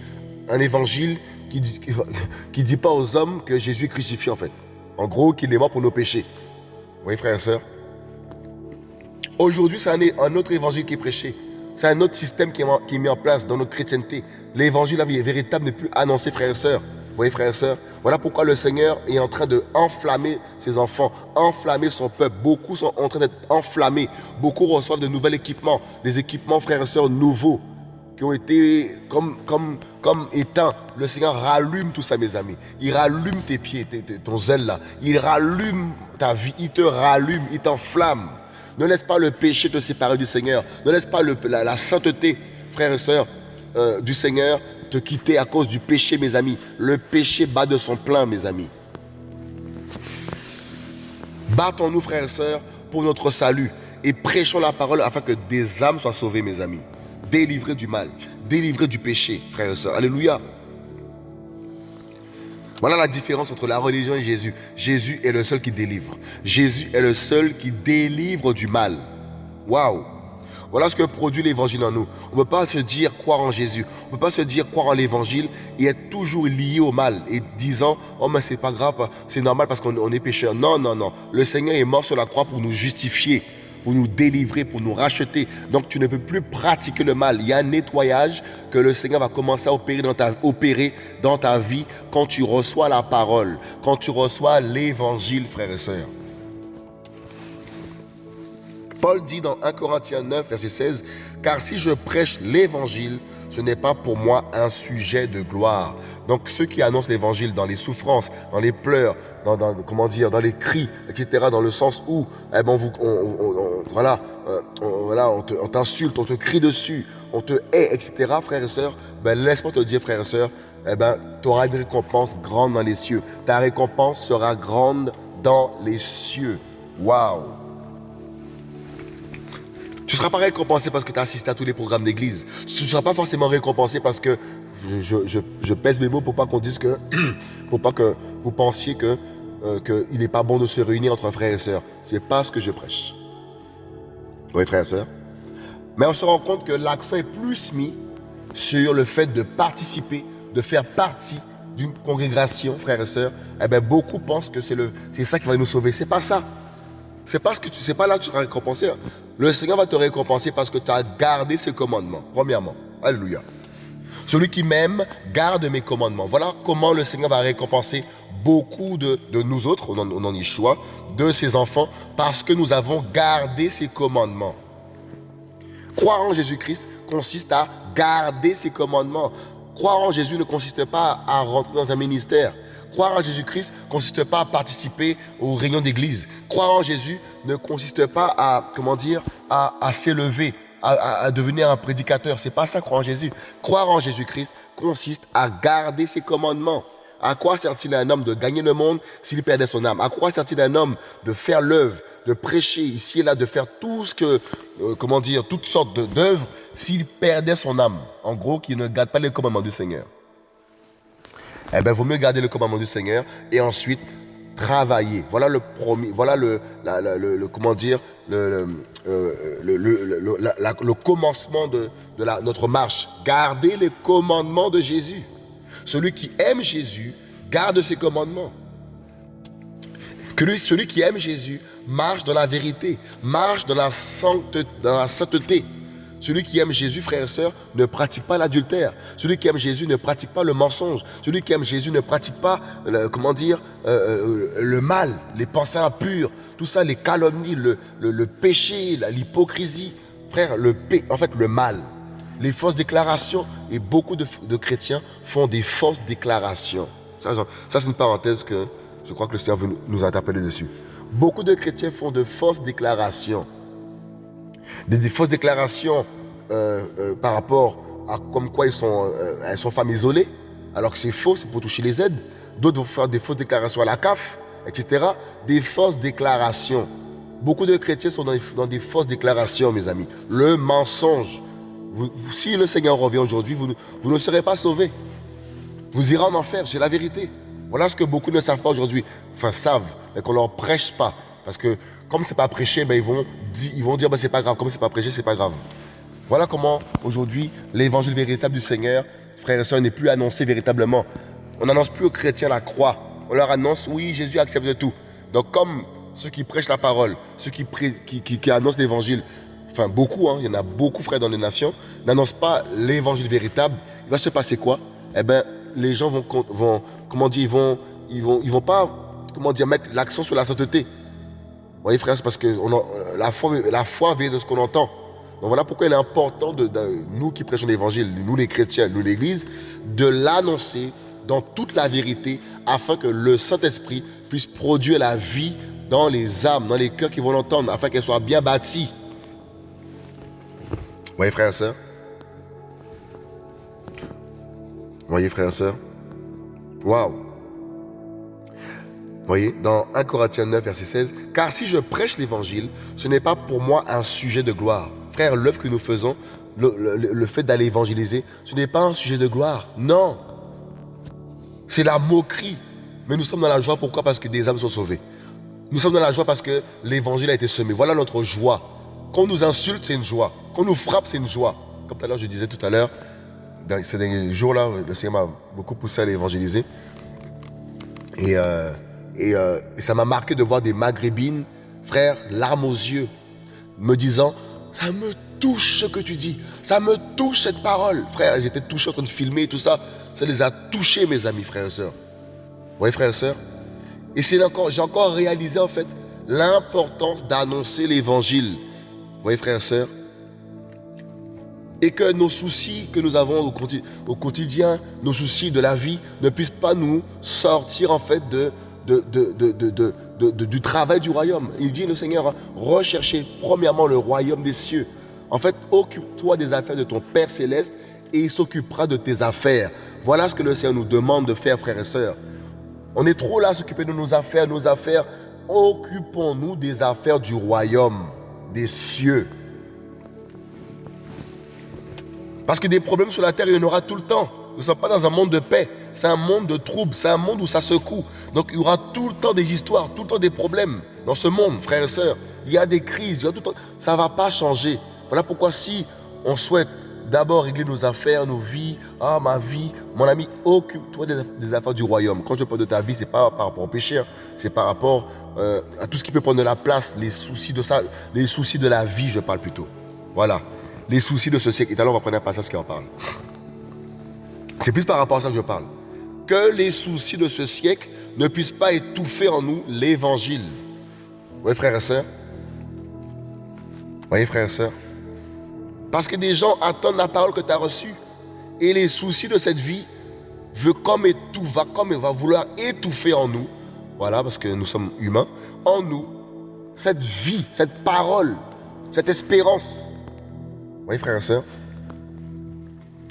un évangile qui ne dit pas aux hommes que Jésus est crucifié en fait. En gros, qu'il est mort pour nos péchés. Vous voyez frères et sœurs? Aujourd'hui, c'est un, autre évangile qui est prêché. C'est un autre système qui est, mis en place dans notre chrétienté. L'évangile véritable n'est plus annoncé, frères et sœurs. Voyez, frères et sœurs Voilà pourquoi le Seigneur est en train de enflammer ses enfants, enflammer son peuple. Beaucoup sont en train d'être enflammés. Beaucoup reçoivent de nouveaux équipements, des équipements, frères et sœurs, nouveaux, qui ont été comme, comme, comme éteints. Le Seigneur rallume tout ça, mes amis. Il rallume tes pieds, ton zèle là. Il rallume ta vie. Il te rallume, il t'enflamme. Ne laisse pas le péché te séparer du Seigneur. Ne laisse pas la, sainteté, frères et sœurs, euh, du Seigneur te quitter à cause du péché, mes amis. Le péché bat de son plein, mes amis. Battons-nous, frères et sœurs, pour notre salut et prêchons la parole afin que des âmes soient sauvées, mes amis. Délivrées du mal, délivrées du péché, frères et sœurs. Alléluia. Voilà la différence entre la religion et Jésus. Jésus est le seul qui délivre. Jésus est le seul qui délivre du mal. Waouh Voilà ce que produit l'évangile en nous. On ne peut pas se dire croire en Jésus. On ne peut pas se dire croire en l'évangile et être toujours lié au mal et disant Oh, mais c'est pas grave, c'est normal parce qu'on est pécheur. Non, non, non. Le Seigneur est mort sur la croix pour nous justifier pour nous délivrer, pour nous racheter. Donc tu ne peux plus pratiquer le mal. Il y a un nettoyage que le Seigneur va commencer à opérer dans ta, opérer dans ta vie quand tu reçois la parole, quand tu reçois l'évangile, frères et sœurs. Paul dit dans 1 Corinthiens 9, verset 16, Car si je prêche l'évangile, ce n'est pas pour moi un sujet de gloire. Donc ceux qui annoncent l'évangile dans les souffrances, dans les pleurs, dans, comment dire, dans les cris, etc., dans le sens où, eh ben, vous, on, voilà, euh, on, t'insulte, on, te crie dessus, on te hait, etc., frères et sœurs, ben, laisse-moi te dire, frères et sœurs, eh ben, tu auras une récompense grande dans les cieux. Ta récompense sera grande dans les cieux. Waouh tu ne seras pas récompensé parce que tu as assisté à tous les programmes d'église. Tu ne seras pas forcément récompensé parce que je, pèse mes mots pour pas qu'on dise que, pour pas que vous pensiez que euh, qu'il n'est pas bon de se réunir entre frères et sœurs. C'est pas ce que je prêche. Oui, frères et sœurs. Mais on se rend compte que l'accent est plus mis sur le fait de participer, de faire partie d'une congrégation, frères et sœurs. Eh bien, beaucoup pensent que c'est ça qui va nous sauver. C'est pas ça. C'est pas, ce pas là que tu seras récompensé. Hein. Le Seigneur va te récompenser parce que tu as gardé ses commandements. Premièrement. Alléluia. Celui qui m'aime garde mes commandements. Voilà comment le Seigneur va récompenser beaucoup de, nous autres, on en, y choix, de ses enfants, parce que nous avons gardé ses commandements. Croire en Jésus-Christ consiste à garder ses commandements. Croire en Jésus ne consiste pas à rentrer dans un ministère. Croire en Jésus-Christ ne consiste pas à participer aux réunions d'église. Croire en Jésus ne consiste pas à, comment dire, à, s'élever, à, devenir un prédicateur. C'est pas ça, croire en Jésus. Croire en Jésus-Christ consiste à garder ses commandements. À quoi sert-il à un homme de gagner le monde s'il perdait son âme? À quoi sert-il à un homme de faire l'œuvre, de prêcher ici et là, de faire tout ce que, euh, comment dire, toutes sortes d'œuvres s'il perdait son âme? En gros, qu'il ne garde pas les commandements du Seigneur eh bien, vaut mieux garder le commandement du Seigneur et ensuite travailler. Voilà le premier, voilà le, comment dire, le, commencement de, notre marche. Garder les commandements de Jésus. Celui qui aime Jésus garde ses commandements. Celui qui aime Jésus marche dans la vérité, marche la, dans la sainteté. Celui qui aime Jésus, frères et sœurs, ne pratique pas l'adultère. Celui qui aime Jésus ne pratique pas le mensonge. Celui qui aime Jésus ne pratique pas, comment dire, euh, euh, le mal, les pensées impures, tout ça, les calomnies, le, le, péché, l'hypocrisie. Frère, le, en fait, le mal, les fausses déclarations. Et beaucoup de, chrétiens font des fausses déclarations. Ça, c'est une parenthèse que je crois que le Seigneur veut nous interpeller dessus. Beaucoup de chrétiens font de fausses déclarations des, fausses déclarations par rapport à comme quoi ils sont, euh, elles sont femmes isolées, alors que c'est faux, c'est pour toucher les aides. D'autres vont faire des fausses déclarations à la CAF, etc. Des fausses déclarations. Beaucoup de chrétiens sont dans des, fausses déclarations, mes amis. Le mensonge. si le Seigneur revient aujourd'hui, vous, ne serez pas sauvés. Vous irez en enfer, c'est la vérité. Voilà ce que beaucoup ne savent pas aujourd'hui. Enfin, savent, mais qu'on ne leur prêche pas. Parce que comme c'est pas prêché, ben, ils, vont ils vont dire, ben, c'est pas grave. Comme c'est pas prêché, c'est pas grave. Voilà comment, aujourd'hui, l'évangile véritable du Seigneur, frères et sœurs, n'est plus annoncé véritablement. On n'annonce plus aux chrétiens la croix. On leur annonce, oui, Jésus accepte tout. Donc, comme ceux qui prêchent la parole, ceux qui, qui, annoncent l'évangile, enfin beaucoup, hein, il y en a beaucoup, frères, dans les nations, n'annoncent pas l'évangile véritable, il va se passer quoi? Eh bien, les gens vont, vont, comment dire, ils vont, ils vont, ils vont pas, comment dire, mettre l'accent sur la sainteté. Vous voyez, frères, parce que la, foi, la foi vient de ce qu'on entend. Donc voilà pourquoi il est important, de, nous qui prêchons l'évangile, nous les chrétiens, nous l'église, de l'annoncer dans toute la vérité afin que le Saint-Esprit puisse produire la vie dans les âmes, dans les cœurs qui vont l'entendre, afin qu'elle soit bien bâtie. Vous voyez, frères et sœurs voyez, frères et sœurs Waouh voyez, dans 1 Corinthiens 9, verset 16, Car si je prêche l'évangile, ce n'est pas pour moi un sujet de gloire. Frère, l'œuvre que nous faisons, le fait d'aller évangéliser, ce n'est pas un sujet de gloire. Non. C'est la moquerie. Mais nous sommes dans la joie. Pourquoi? Parce que des âmes sont sauvées. Nous sommes dans la joie parce que l'évangile a été semé. Voilà notre joie. Quand on nous insulte, c'est une joie. Quand on nous frappe, c'est une joie. Comme tout à l'heure, je disais tout à l'heure, ces derniers jours-là, le Seigneur m'a beaucoup poussé à l'évangéliser. Et, euh, euh, et, ça m'a marqué de voir des maghrébines, frères, larmes aux yeux, me disant Ça me touche ce que tu dis. Ça me touche cette parole. Frère, ils étaient touchés en train de filmer et tout ça. Ça les a touchés, mes amis, frères et sœurs. Vous voyez, frères et sœurs et c'est j'ai encore réalisé en fait l'importance d'annoncer l'évangile. Vous voyez, frères et sœurs Et que nos soucis que nous avons au quotidien, nos soucis de la vie, ne puissent pas nous sortir en fait de, du travail du royaume. Il dit le Seigneur, recherchez premièrement le royaume des cieux. En fait, occupe-toi des affaires de ton Père céleste et il s'occupera de tes affaires. Voilà ce que le Seigneur nous demande de faire, frères et sœurs. On est trop là à s'occuper de nos affaires, nos affaires. Occupons-nous des affaires du royaume, des cieux. Parce que des problèmes sur la terre, il y en aura tout le temps. Nous ne sommes pas dans un monde de paix. C'est un monde de troubles. C'est un monde où ça secoue. Donc il y aura tout le temps des histoires, tout le temps des problèmes dans ce monde, frères et sœurs. Il y a des crises. Ça ne va pas changer. Voilà pourquoi si on souhaite d'abord régler nos affaires, nos vies. Ah, ma vie, mon ami, occupe-toi des, affaires du royaume. Quand je parle de ta vie, c'est pas par rapport au péché, hein. c'est par rapport euh, à tout ce qui peut prendre de la place, les soucis de ça, les soucis de la vie, je parle plutôt. Voilà, les soucis de ce siècle. Et alors, on va prendre un passage qui en parle. C'est plus par rapport à ça que je parle. Que les soucis de ce siècle ne puissent pas étouffer en nous l'évangile. Vous voyez, frères et sœurs? Vous voyez, frères et sœurs? Parce que des gens attendent la parole que tu as reçue. Et les soucis de cette vie veut comme tout va comme va vouloir étouffer en nous. Voilà, parce que nous sommes humains. En nous, cette vie, cette parole, cette espérance. Vous voyez, frères et sœurs?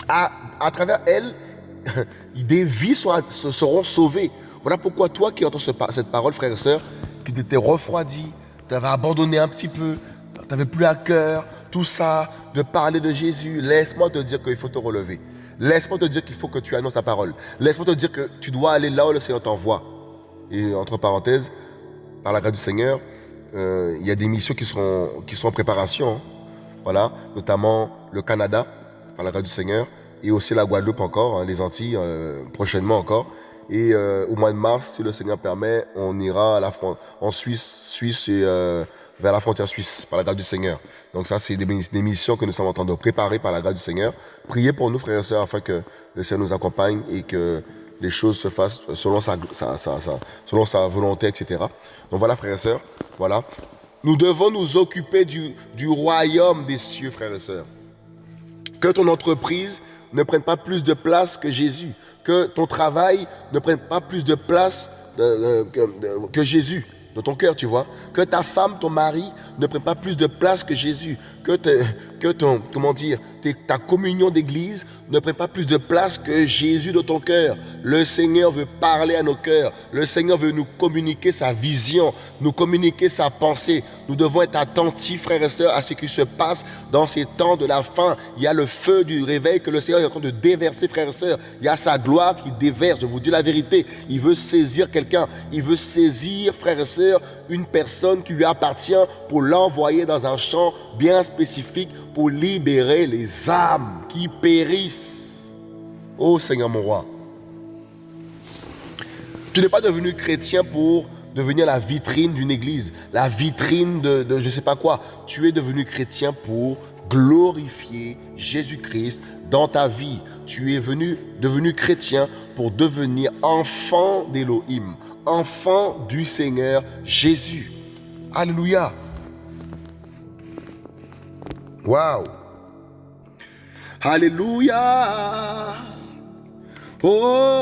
À travers elle, des vies seront sauvées. Voilà pourquoi toi qui entends cette parole, frère et sœur, qui t'étais refroidi, tu avais abandonné un petit peu, tu n'avais plus à cœur, tout ça, de parler de Jésus, laisse-moi te dire qu'il faut te relever. Laisse-moi te dire qu'il faut que tu annonces ta parole. Laisse-moi te dire que tu dois aller là où le Seigneur t'envoie. Et entre parenthèses, par la grâce du Seigneur, euh, il y a des missions qui sont, qui sont en préparation. Hein. Voilà, notamment le Canada, par la grâce du Seigneur, et aussi la Guadeloupe encore, hein, les Antilles, euh, prochainement encore. Et euh, au mois de mars, si le Seigneur permet, on ira à la en Suisse, Suisse et vers la frontière suisse, par la grâce du Seigneur. Donc ça, c'est des, missions que nous sommes en train de préparer par la grâce du Seigneur. Priez pour nous, frères et sœurs, afin que le Seigneur nous accompagne et que les choses se fassent selon sa, selon sa volonté, etc. Donc voilà, frères et sœurs, voilà. Nous devons nous occuper du, du royaume des cieux, frères et sœurs. Que ton entreprise ne prenne pas plus de place que Jésus. Que ton travail ne prenne pas plus de place euh, euh, que Jésus dans ton cœur, tu vois. Que ta femme, ton mari ne prenne pas plus de place que Jésus. Que, que ton, comment dire, ta communion d'église ne prenne pas plus de place que Jésus dans ton cœur. Le Seigneur veut parler à nos cœurs. Le Seigneur veut nous communiquer sa vision, nous communiquer sa pensée. Nous devons être attentifs, frères et sœurs, à ce qui se passe dans ces temps de la fin. Il y a le feu du réveil que le Seigneur est en train de déverser, frères et sœurs. Il y a sa gloire qui déverse. Je vous dis la vérité. Il veut saisir quelqu'un. Il veut saisir, frères et sœurs, une personne qui lui appartient pour l'envoyer dans un champ bien spécifique pour libérer les âmes qui périssent. Oh Seigneur mon roi. Tu n'es pas devenu chrétien pour devenir la vitrine d'une église, la vitrine de, de je ne sais pas quoi. Tu es devenu chrétien pour glorifier Jésus-Christ dans ta vie. Tu es venu, devenu chrétien pour devenir enfant d'Élohim, enfant du Seigneur Jésus. Alléluia. Waouh. Alléluia. Oh.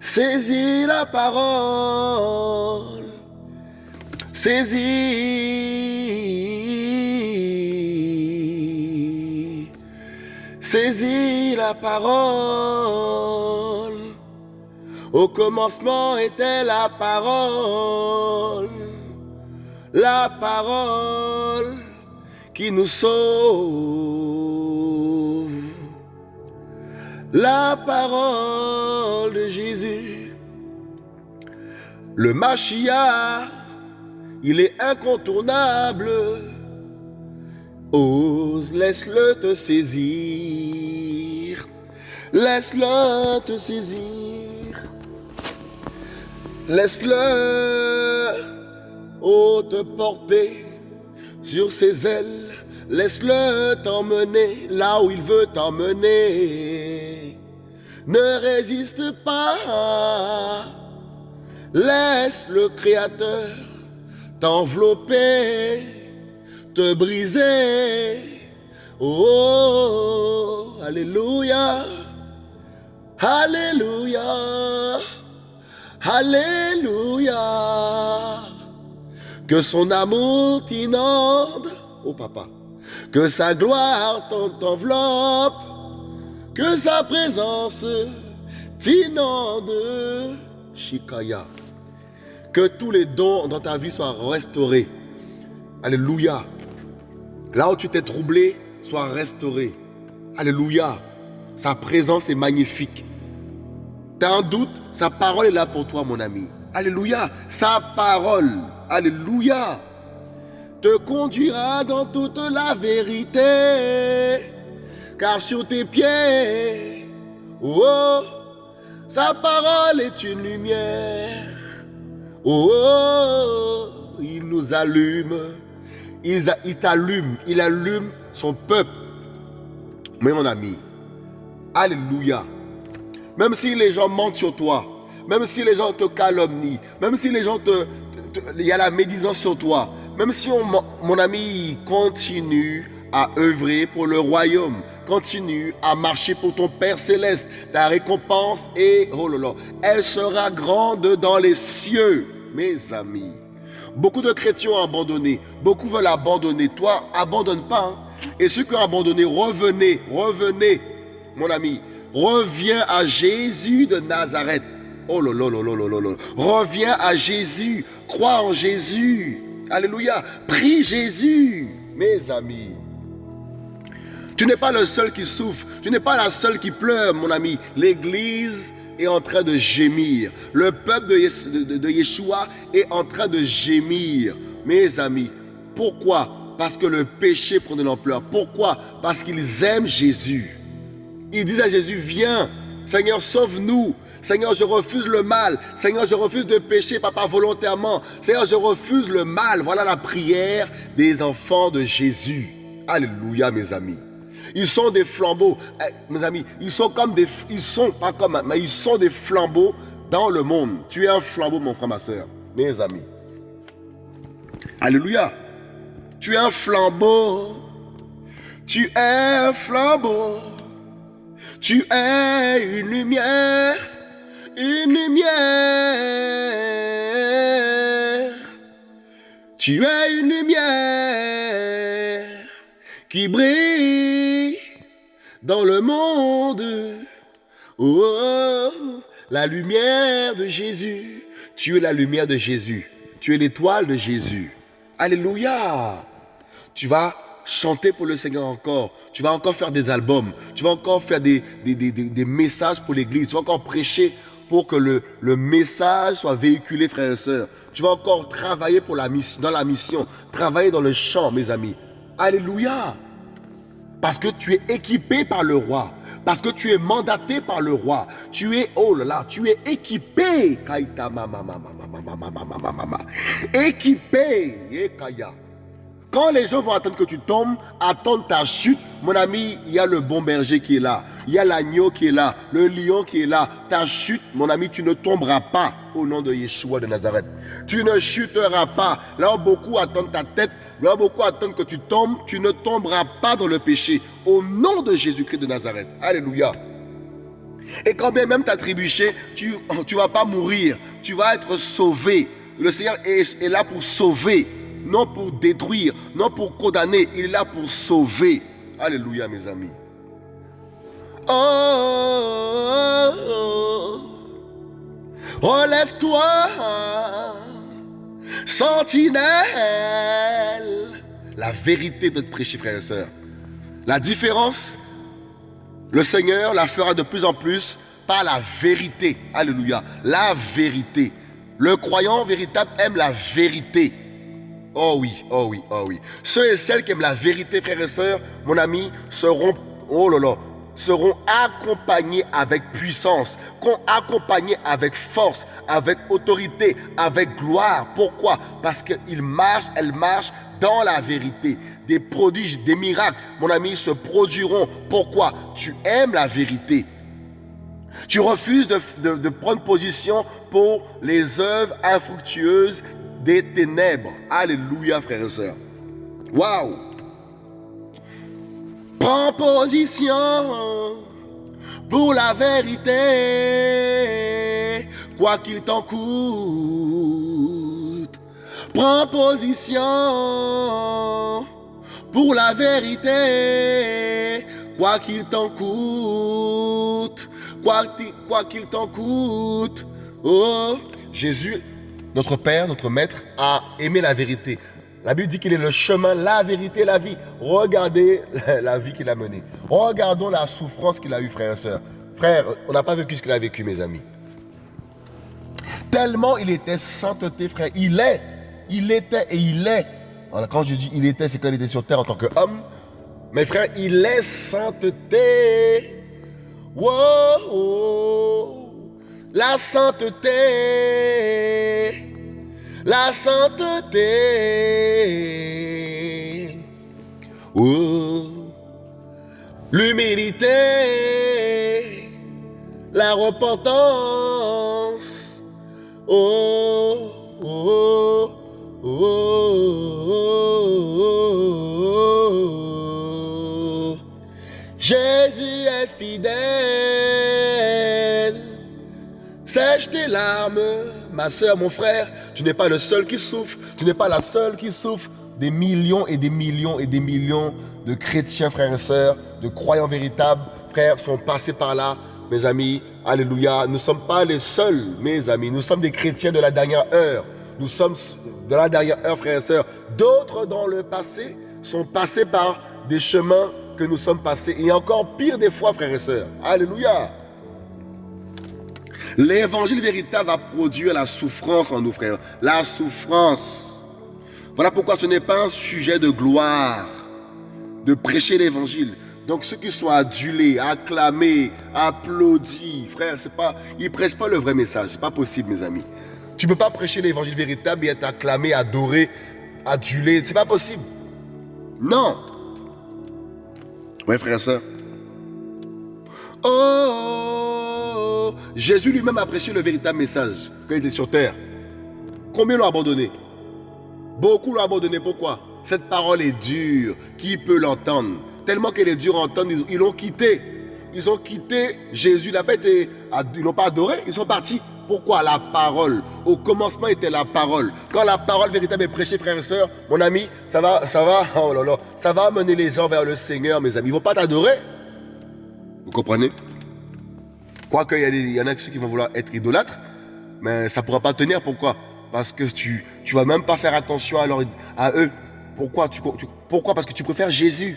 Saisis la parole. Saisis. Saisis la parole. Au commencement était la parole. La parole qui nous sauve. La parole de Jésus. Le Machia, il est incontournable. Ose, laisse-le te saisir. Laisse-le te saisir. Laisse-le, oh, te porter sur ses ailes. Laisse-le t'emmener là où il veut t'emmener. Ne résiste pas. Laisse le Créateur t'envelopper, briser. Oh, Alléluia. Alléluia. Alléluia. Que son amour t'inonde, oh papa. Que sa gloire t'enveloppe. Que sa présence t'inonde. Shikaya. Que tous les dons dans ta vie soient restaurés. Alléluia. Là où tu t'es troublé, sois restauré. Alléluia. Sa présence est magnifique. Tu as un doute, sa parole est là pour toi, mon ami. Alléluia. Sa parole, Alléluia, te conduira dans toute la vérité. Car sur tes pieds, oh, sa parole est une lumière. Oh, il nous allume. Il, t'allume. Il allume son peuple. Mais mon ami, Alléluia. Même si les gens mentent sur toi, même si les gens te calomnient, même si les gens te... Il y a la médisance sur toi, même si on, mon ami continue à œuvrer pour le royaume, continue à marcher pour ton Père céleste, ta récompense est, oh là là, elle sera grande dans les cieux, mes amis. Beaucoup de chrétiens ont abandonné, beaucoup veulent abandonner. Toi, abandonne pas. Hein. Et ceux qui ont abandonné, revenez, revenez, mon ami. Reviens à Jésus de Nazareth. Oh là. Reviens à Jésus. Crois en Jésus. Alléluia. Prie Jésus, mes amis. Tu n'es pas le seul qui souffre. Tu n'es pas la seule qui pleure, mon ami. L'Église est en train de gémir. Le peuple de, Yeshua est en train de gémir, mes amis. Pourquoi? Parce que le péché prend de l'ampleur. Pourquoi? Parce qu'ils aiment Jésus. Ils disent à Jésus, viens, Seigneur, sauve-nous. Seigneur, je refuse le mal. Seigneur, je refuse de pécher, papa, volontairement. Seigneur, je refuse le mal. Voilà la prière des enfants de Jésus. Alléluia, mes amis. Ils sont des flambeaux. Eh, mes amis, ils sont comme des... Ils sont, pas comme... Mais ils sont des flambeaux dans le monde. Tu es un flambeau, mon frère, ma soeur. Mes amis. Alléluia. Tu es un flambeau. Tu es un flambeau. Tu es une lumière. Une lumière. Tu es une lumière qui brille dans le monde. Oh, la lumière de Jésus. Tu es la lumière de Jésus. Tu es l'étoile de Jésus. Alléluia. Tu vas chanter pour le Seigneur encore. Tu vas encore faire des albums. Tu vas encore faire des, des, des, des messages pour l'église. Tu vas encore prêcher pour que le, le message soit véhiculé, frères et sœurs. Tu vas encore travailler pour la dans la mission, travailler dans le champ, mes amis. Alléluia. Parce que tu es équipé par le roi. Parce que tu es mandaté par le roi. Tu es, oh là là, tu es équipé. Équipé. Quand les gens vont attendre que tu tombes, attendre ta chute, mon ami, il y a le bon berger qui est là. Il y a l'agneau qui est là, le lion qui est là. Ta chute, mon ami, tu ne tomberas pas au nom de Yeshua de Nazareth. Tu ne chuteras pas. Là où beaucoup attendent ta tête, là où beaucoup attendent que tu tombes, tu ne tomberas pas dans le péché. Au nom de Jésus-Christ de Nazareth. Alléluia. Et quand bien même tu as trébuché, tu ne vas pas mourir. Tu vas être sauvé. Le Seigneur est, est là pour sauver non pour détruire, non pour condamner, il est là pour sauver. Alléluia, mes amis. Oh, relève-toi, sentinelle. La vérité de prêcher, frères et sœurs. La différence, le Seigneur la fera de plus en plus par la vérité. Alléluia. La vérité. Le croyant véritable aime la vérité. Oh oui, oh oui, oh oui. Ceux et celles qui aiment la vérité, frères et sœurs, mon ami, seront, oh là seront accompagnés avec puissance, accompagnés avec force, avec autorité, avec gloire. Pourquoi? Parce qu'ils marchent, elles marchent dans la vérité. Des prodiges, des miracles, mon ami, se produiront. Pourquoi? Tu aimes la vérité. Tu refuses de, de prendre position pour les œuvres infructueuses des ténèbres. Alléluia, frères et sœurs. Waouh! Prends position pour la vérité, quoi qu'il t'en coûte. Prends position pour la vérité, quoi qu'il t'en coûte. Quoi qu'il t'en coûte. Oh, Jésus notre Père, notre Maître, a aimé la vérité. La Bible dit qu'il est le chemin, la vérité, la vie. Regardez la vie qu'il a menée. Regardons la souffrance qu'il a eue, frères et sœurs. Frère, on n'a pas vécu ce qu'il a vécu, mes amis. Tellement il était sainteté, frère. Il est, il était et il est. quand je dis il était, c'est quand il était sur terre en tant qu'homme. Mais frère, il est sainteté. Wow la sainteté, la sainteté, oh, l'humilité, la repentance, oh, oh, oh, Jésus est fidèle. Sèche tes larmes, ma soeur, mon frère. Tu n'es pas le seul qui souffre. Tu n'es pas la seule qui souffre. Des millions et des millions et des millions de chrétiens, frères et sœurs, de croyants véritables, frères, sont passés par là. Mes amis, alléluia. Nous ne sommes pas les seuls, mes amis. Nous sommes des chrétiens de la dernière heure. Nous sommes de la dernière heure, frères et sœurs. D'autres dans le passé sont passés par des chemins que nous sommes passés. Et encore pire des fois, frères et sœurs. Alléluia. L'évangile véritable va produire la souffrance en nous, frères. La souffrance. Voilà pourquoi ce n'est pas un sujet de gloire de prêcher l'évangile. Donc ceux qui sont adulés, acclamés, applaudis, frère, c'est pas, ils ne prêchent pas le vrai message. C'est pas possible, mes amis. Tu ne peux pas prêcher l'évangile véritable et être acclamé, adoré, adulé. C'est pas possible. Non. Ouais, frère, ça. Oh. Jésus lui-même a prêché le véritable message quand il était sur terre. Combien l'ont abandonné? Beaucoup l'ont abandonné. Pourquoi? Cette parole est dure. Qui peut l'entendre? Tellement qu'elle est dure à entendre, ils l'ont quitté. Ils ont quitté Jésus. Pas été, ils l'ont pas adoré. Ils sont partis. Pourquoi? La parole. Au commencement était la parole. Quand la parole véritable est prêchée, frères et sœurs, mon ami, ça va, ça va, oh là là, ça va amener les gens vers le Seigneur, mes amis. Ils ne vont pas t'adorer. Vous comprenez? Quoique, il y, en a ceux qui vont vouloir être idolâtres, mais ça ne pourra pas tenir. Pourquoi? Parce que tu ne vas même pas faire attention à, à eux. Pourquoi, tu, pourquoi? Parce que tu préfères Jésus.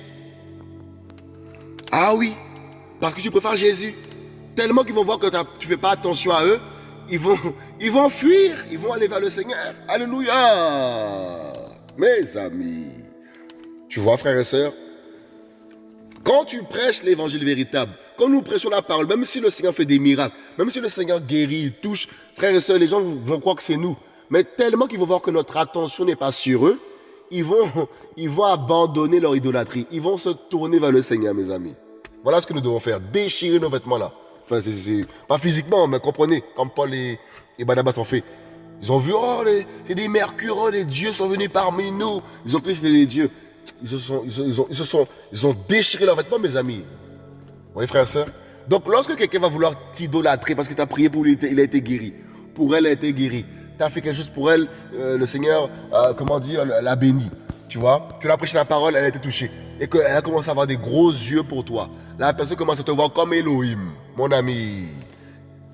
Ah oui, parce que tu préfères Jésus. tellement qu'ils vont voir que tu ne fais pas attention à eux, ils vont, ils vont fuir, ils vont aller vers le Seigneur. Alléluia. Mes amis, tu vois frères et sœurs, quand tu prêches l'évangile véritable, quand nous prêchons la parole, même si le Seigneur fait des miracles, même si le Seigneur guérit, il touche, frères et sœurs, les gens vont croire que c'est nous. Mais tellement qu'ils vont voir que notre attention n'est pas sur eux, ils vont, ils vont abandonner leur idolâtrie. Ils vont se tourner vers le Seigneur, mes amis. Voilà ce que nous devons faire. Déchirer nos vêtements là. Enfin, c'est pas physiquement, mais comprenez, comme Paul et, et Barnabas ont fait. Ils ont vu, oh, c'est des mercures, oh, les dieux sont venus parmi nous. Ils ont cru que c'était des dieux. Ils se sont, ils, ont, ils, se sont, ils ont déchiré leurs vêtements, mes amis. Vous voyez, frère et soeur? Donc, lorsque quelqu'un va vouloir t'idolâtrer parce que tu as prié pour lui, il a été guéri. Pour elle, il a été guéri. Tu as fait quelque chose pour elle, euh, le Seigneur, euh, comment dire, l'a béni. Tu vois? Tu l'as prêché la parole, elle a été touchée. Et qu'elle a commencé à avoir des gros yeux pour toi. La personne commence à te voir comme Elohim, mon ami.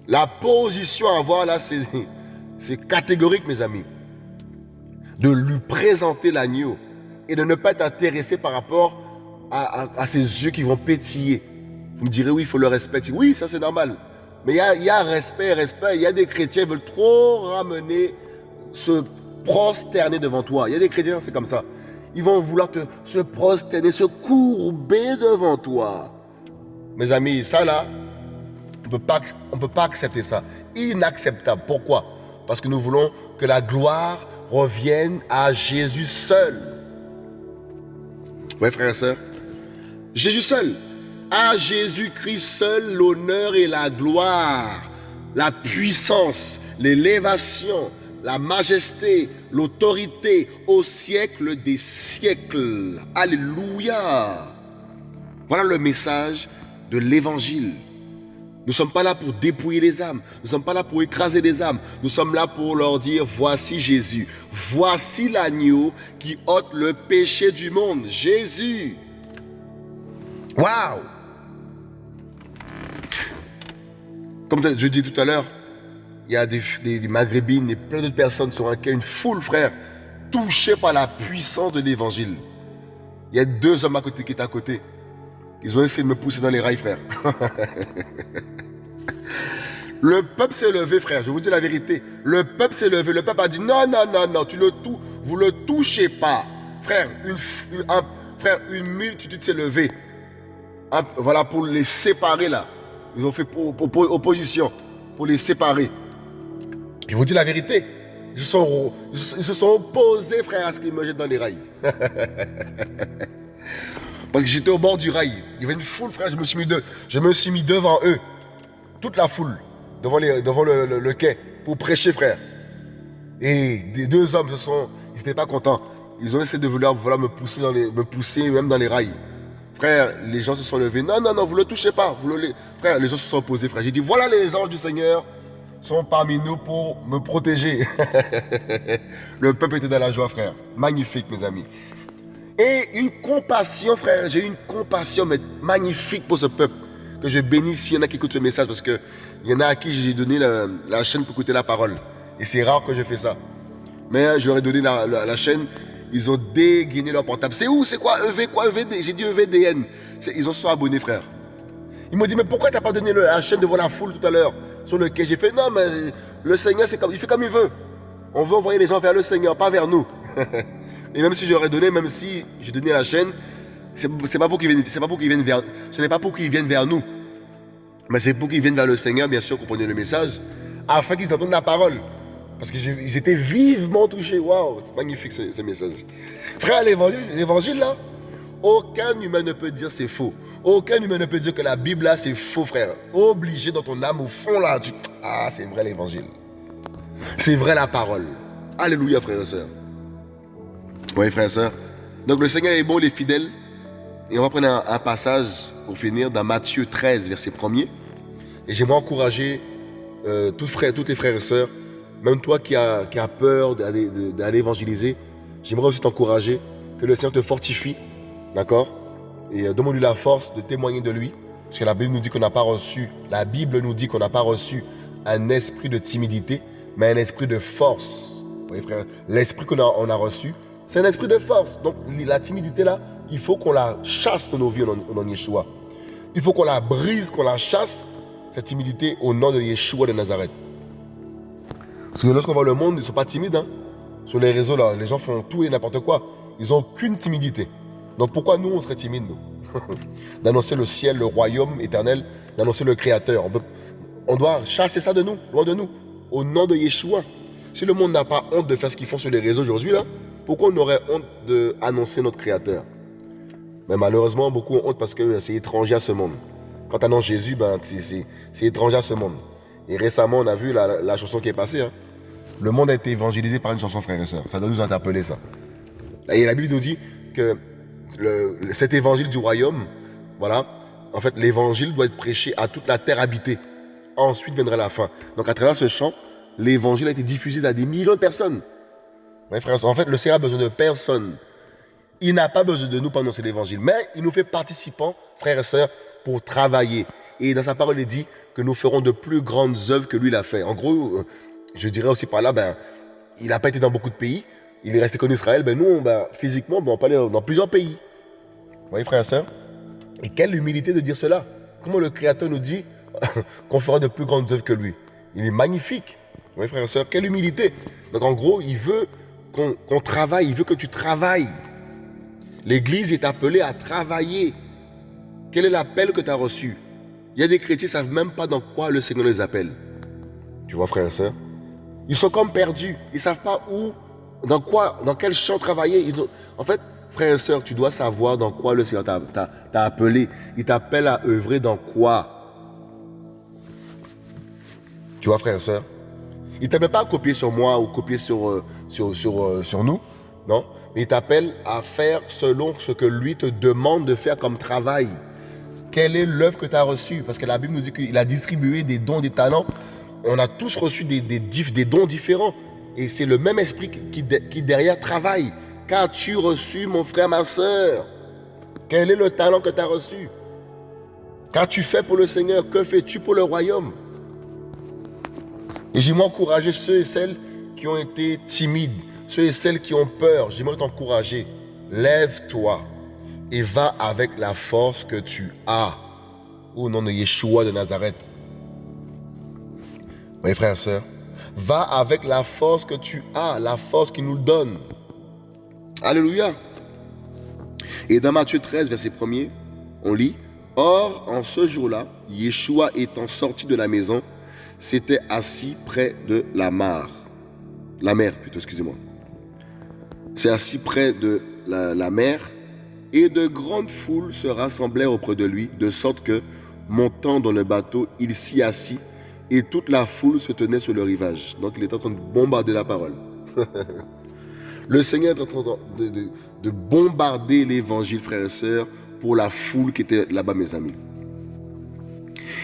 La position à avoir là, c'est catégorique, mes amis. De lui présenter l'agneau et de ne pas t'intéresser par rapport à, ces yeux qui vont pétiller. Vous me direz, oui, il faut le respecter. Oui, ça c'est normal. Mais il y a, y respect, respect. Il y a des chrétiens qui veulent trop ramener, se prosterner devant toi. Il y a des chrétiens, c'est comme ça. Ils vont vouloir se prosterner, se courber devant toi. Mes amis, ça là, on ne peut pas accepter ça. Inacceptable. Pourquoi? Parce que nous voulons que la gloire revienne à Jésus seul. Oui, frères et sœurs. Jésus seul. À Jésus-Christ seul l'honneur et la gloire, la puissance, l'élévation, la majesté, l'autorité au siècle des siècles. Alléluia. Voilà le message de l'évangile. Nous ne sommes pas là pour dépouiller les âmes. Nous ne sommes pas là pour écraser les âmes. Nous sommes là pour leur dire, voici Jésus. Voici l'agneau qui ôte le péché du monde. Jésus. Waouh Comme je dis tout à l'heure, il y a des, maghrébines et plein d'autres personnes sur un une foule, frère, touchées par la puissance de l'évangile. Il y a deux hommes à côté qui étaient à côté. Ils ont essayé de me pousser dans les rails, frère. le peuple s'est levé, frère. Je vous dis la vérité. Le peuple s'est levé. Le peuple a dit non, non, non, non, tu le vous le touchez pas. Frère, une, frère, une multitude s'est levée. voilà, pour les séparer là. Ils ont fait opposition pour les séparer. Je vous dis la vérité. Ils ils se sont opposés, frère, à ce qu'ils me jettent dans les rails. Parce que j'étais au bord du rail. Il y avait une foule, frère. Je me suis mis, devant eux. Toute la foule. Devant, le, quai. Pour prêcher, frère. Et deux hommes se sont. Ils n'étaient pas contents. Ils ont essayé de vouloir, me, pousser dans les, me pousser même dans les rails. Frère, les gens se sont levés. Non, non, non, vous ne le touchez pas. Frère, les gens se sont opposés, frère. J'ai dit, voilà les anges du Seigneur sont parmi nous pour me protéger. le peuple était dans la joie, frère. Magnifique, mes amis. Et une compassion, frère. J'ai une compassion magnifique pour ce peuple. Que je bénis s'il y en a qui écoutent ce message. Parce qu'il y en a à qui j'ai donné la, chaîne pour écouter la parole. Et c'est rare que je fais ça. Mais euh, je leur ai donné la, chaîne. Ils ont dégainé leur portable. C'est où? C'est quoi? EV Quoi? EVD J'ai dit EVDN. Ils ont sont abonnés, frère. Ils m'ont dit, mais pourquoi tu n'as pas donné la chaîne devant la foule tout à l'heure Sur lequel j'ai fait, non, mais le Seigneur, comme, il fait comme il veut. On veut envoyer les gens vers le Seigneur, pas vers nous. Et même si j'aurais donné, même si j'ai donné la chaîne, c'est pas pour qu'ils viennent, pas pour qu'ils viennent vers, ce n'est pas pour qu'ils viennent vers nous, mais c'est pour qu'ils viennent vers le Seigneur, bien sûr, comprenez le message, afin qu'ils entendent la parole. Parce qu'ils étaient vivement touchés. Waouh, c'est magnifique ce, message. Frère, l'évangile là, aucun humain ne peut dire c'est faux. Aucun humain ne peut dire que la Bible là c'est faux, frère. Obligé dans ton âme, au fond là, tu... ah, c'est vrai l'évangile. C'est vrai la parole. Alléluia, frère et soeur. Oui, frère et soeur. Donc le Seigneur est bon, il est fidèle. Et on va prendre un, passage pour finir dans Matthieu 13, verset 1er. Et j'aimerais encourager euh, tous, frères, les frères et sœurs, même toi qui as, qui peur d'aller évangéliser, j'aimerais aussi t'encourager que le Seigneur te fortifie, d'accord? Et euh, demande-lui la force de témoigner de lui. Parce que la Bible nous dit qu'on n'a pas reçu, la Bible nous dit qu'on n'a pas reçu un esprit de timidité, mais un esprit de force. Oui, frère, l'esprit qu'on a, on a reçu, c'est un esprit de force. Donc la timidité là, il faut qu'on la chasse de nos vies en, en Yeshua. Il faut qu'on la brise, qu'on la chasse cette timidité au nom de Yeshua de Nazareth. Parce que lorsqu'on voit le monde, ils ne sont pas timides. Hein. Sur les réseaux, là, les gens font tout et n'importe quoi. Ils n'ont aucune timidité. Donc pourquoi nous, on serait timides, nous? D'annoncer le ciel, le royaume éternel, d'annoncer le Créateur. On, doit chasser ça de nous, loin de nous, au nom de Yeshua. Si le monde n'a pas honte de faire ce qu'ils font sur les réseaux aujourd'hui, là, pourquoi on aurait honte d'annoncer notre Créateur? Mais malheureusement, beaucoup ont honte parce que c'est étranger à ce monde. Quand tu annonces Jésus, ben, c'est étranger à ce monde. Et récemment, on a vu la, chanson qui est passée. Hein. Le monde a été évangélisé par une chanson, frères et sœurs. Ça doit nous interpeller, ça. Et la Bible nous dit que cet évangile du royaume, voilà, en fait, l'évangile doit être prêché à toute la terre habitée. Ensuite viendra la fin. Donc, à travers ce chant, l'évangile a été diffusé à des millions de personnes. En fait, le Seigneur a besoin de personne. Il n'a pas besoin de nous pour annoncer l'évangile, mais il nous fait participants, frères et sœurs, pour travailler. Et dans sa parole, il dit que nous ferons de plus grandes œuvres que lui l'a fait. En gros, euh, je dirais aussi par là, ben, il n'a pas été dans beaucoup de pays. Il est resté qu'en Israël. Ben, nous, ben, physiquement, ben, on peut aller dans plusieurs pays. Vous voyez, frères et sœurs? Et quelle humilité de dire cela Comment le Créateur nous dit qu'on fera de plus grandes œuvres que lui? Il est magnifique. Vous voyez, frères et sœurs Quelle humilité Donc, en gros, il veut qu'on travaille. Il veut que tu travailles. L'Église est appelée à travailler. Quel est l'appel que tu as reçu? Il y a des chrétiens qui ne savent même pas dans quoi le Seigneur les appelle. Tu vois, frère et soeur Ils sont comme perdus. Ils ne savent pas où, dans quoi, dans quel champ travailler. Ils En fait, frère et soeur, tu dois savoir dans quoi le Seigneur t'a appelé. Il t'appelle à œuvrer dans quoi? Tu vois, frère et soeur Il ne t'appelle pas à copier sur moi ou copier sur, euh, euh, sur nous. Non? Il t'appelle à faire selon ce que lui te demande de faire comme travail. Quelle est l'œuvre que tu as reçue? Parce que la Bible nous dit qu'il a distribué des dons, des talents. On a tous reçu des dons différents. Et c'est le même esprit qui, qui derrière travaille. Qu'as-tu reçu, mon frère, ma soeur Quel est le talent que tu as reçu? Qu'as-tu fait pour le Seigneur? Que fais-tu pour le royaume? Et j'aimerais encourager ceux et celles qui ont été timides, ceux et celles qui ont peur. J'aimerais t'encourager. Lève-toi et va avec la force que tu as. Au nom de Yeshua de Nazareth. Oui, frères et sœurs. Va avec la force que tu as, la force qu'il nous donne. Alléluia. Et dans Matthieu 13, verset 1er, on lit Or, en ce jour-là, Yeshua étant sorti de la maison, s'était assis près de la mare. La mer, plutôt, excusez-moi. C'est assis près de la, la mer et de grandes foules se rassemblèrent auprès de lui, de sorte que, montant dans le bateau, il s'y assit, et toute la foule se tenait sur le rivage. Donc il est en train de bombarder la parole. le Seigneur est en train de, bombarder l'évangile, frères et sœurs, pour la foule qui était là-bas, mes amis.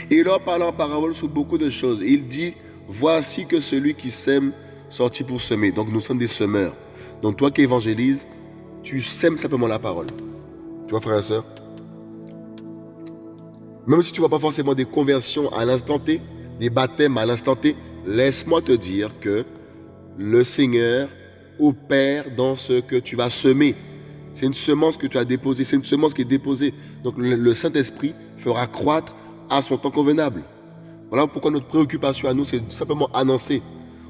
Et il leur parle en parole sur beaucoup de choses. Il dit, voici que celui qui sème sortit pour semer. Donc nous sommes des semeurs. Donc toi qui évangélises, tu sèmes simplement la parole. Tu vois, frère et soeur Même si tu ne vois pas forcément des conversions à l'instant T, des baptêmes à l'instant T, laisse-moi te dire que le Seigneur opère dans ce que tu vas semer. C'est une semence que tu as déposée, c'est une semence qui est déposée. Donc le, Saint-Esprit fera croître à son temps convenable. Voilà pourquoi notre préoccupation à nous, c'est simplement annoncer.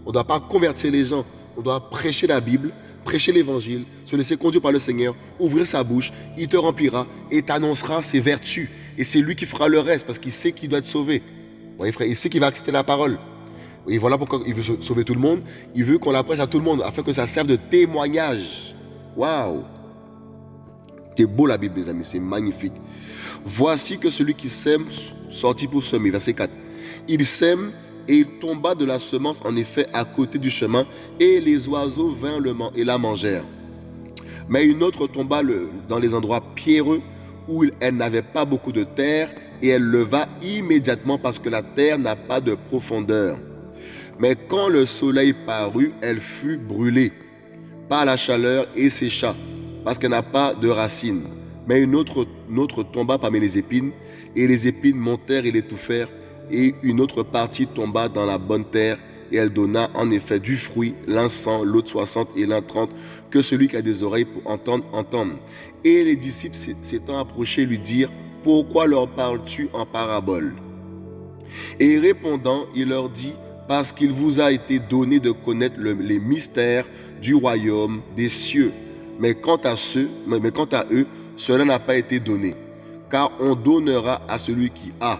On ne doit pas convertir les gens, on doit prêcher la Bible, prêcher l'évangile, se laisser conduire par le Seigneur, ouvrir sa bouche, il te remplira et t'annoncera ses vertus. Et c'est lui qui fera le reste parce qu'il sait qu'il doit être sauvé. Voyez, frère, il sait qu'il va accepter la parole. Et voilà pourquoi il veut sauver tout le monde. Il veut qu'on la prêche à tout le monde afin que ça serve de témoignage. Waouh! C'est beau la Bible, les amis, c'est magnifique. Voici que celui qui sème sortit pour semer. Verset 4. Il sème et il tomba de la semence en effet à côté du chemin, et les oiseaux vinrent et la mangèrent. Mais une autre tomba dans les endroits pierreux où elle n'avait pas beaucoup de terre, et elle leva immédiatement parce que la terre n'a pas de profondeur. Mais quand le soleil parut, elle fut brûlée par la chaleur et sécha, parce qu'elle n'a pas de racines. Mais une autre, une autre tomba parmi les épines, et les épines montèrent et l'étouffèrent, et une autre partie tomba dans la bonne terre, et elle donna en effet du fruit, l'un cent, l'autre soixante et l'un trente, que celui qui a des oreilles pour entendre, entende. Et les disciples s'étant approchés lui dirent, pourquoi leur parles-tu en parabole Et répondant, il leur dit, parce qu'il vous a été donné de connaître les mystères du royaume des cieux. Mais quant à ceux, mais quant à eux, cela n'a pas été donné. Car on donnera à celui qui a,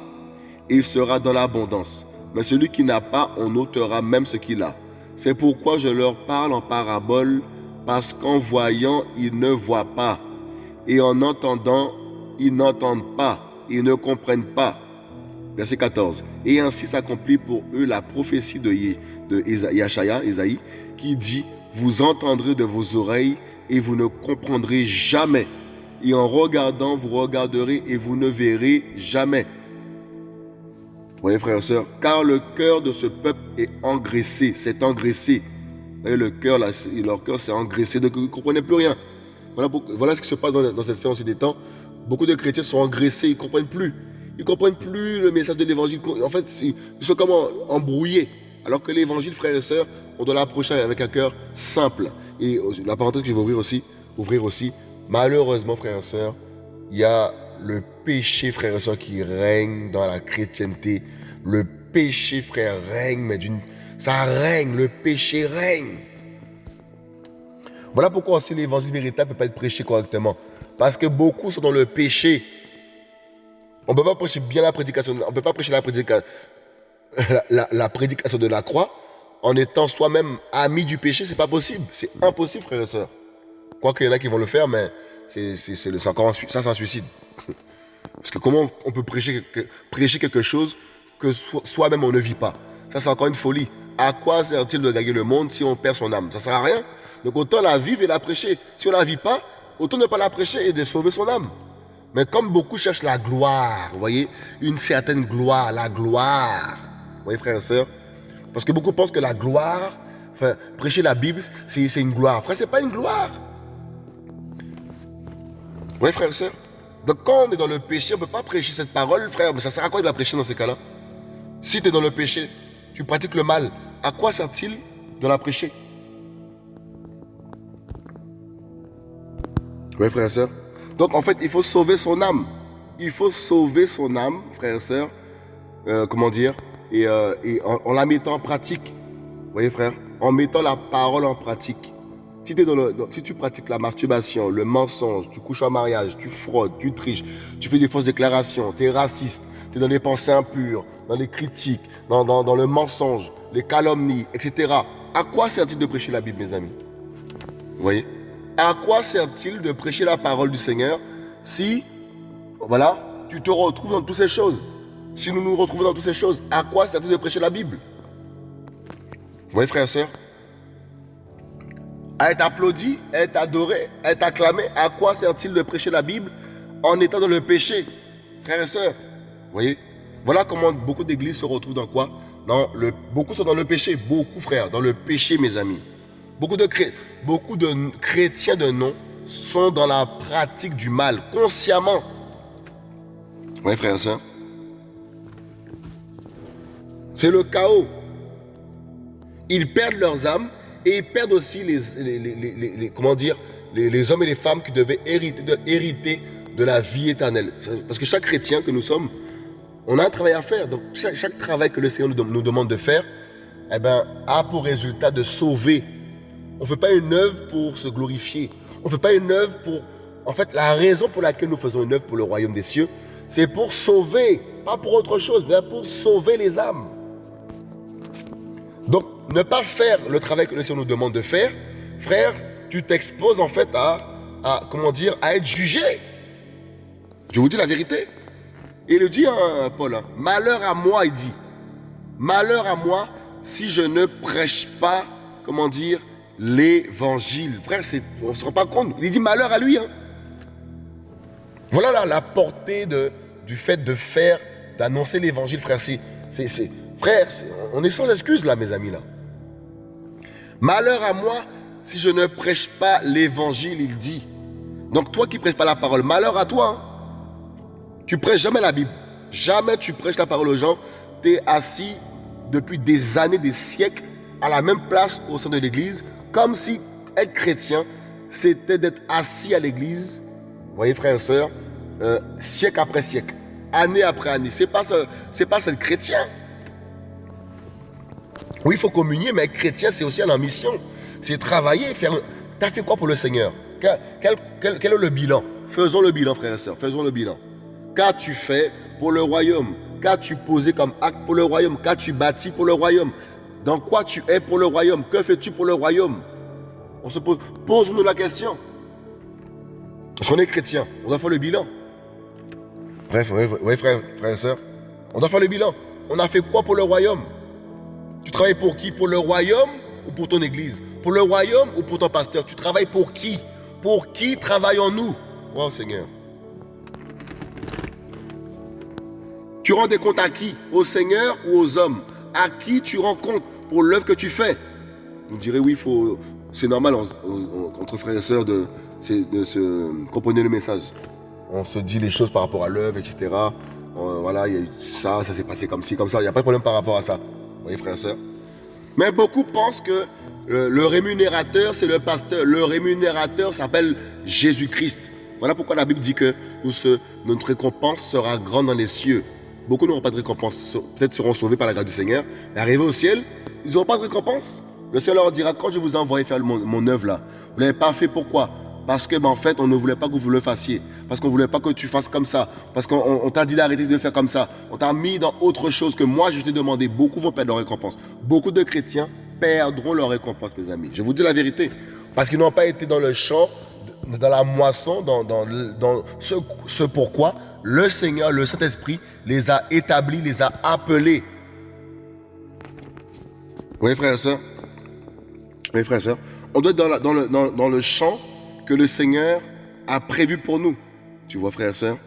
et sera dans l'abondance. Mais celui qui n'a pas, on ôtera même ce qu'il a. C'est pourquoi je leur parle en parabole, parce qu'en voyant, ils ne voient pas, et en entendant, ils n'entendent pas, ils ne comprennent pas. Verset 14. Et ainsi s'accomplit pour eux la prophétie de, de Isaïe, qui dit, vous entendrez de vos oreilles et vous ne comprendrez jamais. Et en regardant, vous regarderez et vous ne verrez jamais. Voyez, frères et sœurs, car le cœur de ce peuple est engraissé, c'est engraissé. Voyez, le cœur, leur cœur s'est engraissé, donc vous ne comprenez plus rien. Voilà, voilà, ce qui se passe dans, cette fin des temps. Beaucoup de chrétiens sont engraissés, ils ne comprennent plus. Ils ne comprennent plus le message de l'évangile. En fait, ils sont comme embrouillés. Alors que l'évangile, frères et sœurs, on doit l'approcher avec un cœur simple. Et la parenthèse que je vais ouvrir aussi, ouvrir aussi, malheureusement, frères et sœurs, il y a le péché, frères et sœurs, qui règne dans la chrétienté. Le péché, frère, règne, mais d'une. Ça règne, le péché règne. Voilà pourquoi aussi l'évangile véritable ne peut pas être prêché correctement. Parce que beaucoup sont dans le péché. On ne peut pas prêcher bien la prédication. On ne peut pas prêcher la prédication, la, prédication de la croix en étant soi-même ami du péché. C'est pas possible. C'est impossible, frères et sœurs. Quoique il y en a qui vont le faire, mais c'est encore ça, c'est un suicide. Parce que comment on peut prêcher, prêcher quelque chose que soi-même on ne vit pas? Ça, c'est encore une folie. À quoi sert-il de gagner le monde si on perd son âme? Ça ne sert à rien. Donc autant la vivre et la prêcher. Si on ne la vit pas, autant ne pas la prêcher et de sauver son âme. Mais comme beaucoup cherchent la gloire, vous voyez, une certaine gloire, la gloire. Voyez, frères et sœurs Parce que beaucoup pensent que la gloire, enfin, prêcher la Bible, c'est une gloire. Frère, ce n'est pas une gloire. Vous voyez, frères et sœurs Donc quand on est dans le péché, on ne peut pas prêcher cette parole, frère. Mais ça sert à quoi de la prêcher dans ces cas-là? Si tu es dans le péché, tu pratiques le mal, à quoi sert-il de la prêcher? Oui, frère et sœurs. Donc, en fait, il faut sauver son âme. Il faut sauver son âme, frère et sœurs. Euh, comment dire? Et, euh, en, la mettant en pratique. Vous voyez, frère En mettant la parole en pratique. Si, tu pratiques la masturbation, le mensonge, tu couches en mariage, tu fraudes, tu triches, tu fais des fausses déclarations, tu es raciste, tu es dans les pensées impures, dans les critiques, dans, dans, dans le mensonge, les calomnies, etc. À quoi sert-il de prêcher la Bible, mes amis? Vous voyez? À quoi sert-il de prêcher la parole du Seigneur si, voilà, tu te retrouves dans toutes ces choses? Si nous nous retrouvons dans toutes ces choses, à quoi sert-il de prêcher la Bible? Vous voyez, frères et sœurs À être applaudi, à être adoré, à être acclamé, à quoi sert-il de prêcher la Bible en étant dans le péché? Frères et sœurs, vous voyez? Voilà comment beaucoup d'églises se retrouvent dans quoi? Dans le, Beaucoup sont dans le péché, beaucoup frères, dans le péché mes amis. Beaucoup de, chrétiens de nom sont dans la pratique du mal, consciemment. Oui, frère et soeur. C'est le chaos. Ils perdent leurs âmes et ils perdent aussi les, comment dire, les, hommes et les femmes qui devaient hériter de, la vie éternelle. Parce que chaque chrétien que nous sommes, on a un travail à faire. Donc chaque, travail que le Seigneur nous, nous demande de faire, eh ben, a pour résultat de sauver on ne fait pas une œuvre pour se glorifier. On ne fait pas une œuvre pour... En fait, la raison pour laquelle nous faisons une œuvre pour le royaume des cieux, c'est pour sauver, pas pour autre chose, mais pour sauver les âmes. Donc, ne pas faire le travail que le Seigneur nous demande de faire, frère, tu t'exposes en fait à, à, comment dire, à être jugé. Je vous dis la vérité. Il le dit, hein, Paul, hein. malheur à moi, il dit. Malheur à moi si je ne prêche pas, comment dire, l'évangile. Frère, on ne se rend pas compte. Il dit malheur à lui. Hein. Voilà la, portée du fait de faire, d'annoncer l'évangile, frère. C'est, frère, on est sans excuse là, mes amis. là. Malheur à moi si je ne prêche pas l'évangile, il dit. Donc toi qui prêches pas la parole, malheur à toi. Hein. Tu prêches jamais la Bible. Jamais tu prêches la parole aux gens. Tu es assis depuis des années, des siècles, à la même place au sein de l'église, comme si être chrétien, c'était d'être assis à l'église, voyez frères et sœurs, euh, siècle après siècle. année après année. Ce n'est pas, pas cette chrétien. Oui, il faut communier, mais chrétien, c'est aussi en mission. C'est travailler, faire. Tu as fait quoi pour le Seigneur? Quel, est le bilan? Faisons le bilan, frères et sœurs. Faisons le bilan. Qu'as-tu fait pour le royaume? Qu'as-tu posé comme acte pour le royaume? Qu'as-tu bâti pour le royaume? Dans quoi tu es pour le royaume? Que fais-tu pour le royaume? On se pose, pose-nous la question. Parce qu'on est chrétien, on doit faire le bilan. Bref, oui, frère, frère et soeur. On doit faire le bilan. On a fait quoi pour le royaume? Tu travailles pour qui? Pour le royaume ou pour ton église? Pour le royaume ou pour ton pasteur? Tu travailles pour qui? Pour qui travaillons-nous? Oh Seigneur. Tu rends des comptes à qui? Au Seigneur ou aux hommes? À qui tu rends compte pour l'œuvre que tu fais? Vous direz oui, faut, c'est normal entre frères et sœurs de, de se comprendre le message. On se dit les choses par rapport à l'œuvre, etc. voilà, il y a eu ça, ça s'est passé comme ci, comme ça. Il n'y a pas de problème par rapport à ça. Voyez, frères et sœurs Mais beaucoup pensent que le rémunérateur, c'est le pasteur. Le rémunérateur s'appelle Jésus-Christ. Voilà pourquoi la Bible dit que notre récompense sera grande dans les cieux. Beaucoup n'auront pas de récompense. Peut-être seront sauvés par la grâce du Seigneur. Mais arrivés au ciel, ils n'auront pas de récompense. Le Seigneur leur dira, quand je vous ai envoyé faire mon, mon œuvre là, vous ne l'avez pas fait pourquoi? Parce que, ben, en fait, on ne voulait pas que vous le fassiez. Parce qu'on ne voulait pas que tu fasses comme ça. Parce qu'on t'a dit d'arrêter de faire comme ça. On t'a mis dans autre chose que moi, je t'ai demandé. Beaucoup vont perdre leur récompense. Beaucoup de chrétiens perdront leur récompense, mes amis. Je vous dis la vérité. Parce qu'ils n'ont pas été dans le champ, dans la moisson, dans, dans, dans ce, ce pourquoi le Seigneur, le Saint-Esprit, les a établis, les a appelés. Oui, frère et soeur. Oui, frère et soeur. On doit être dans, dans, le, dans le champ que le Seigneur a prévu pour nous. Tu vois, frère et soeur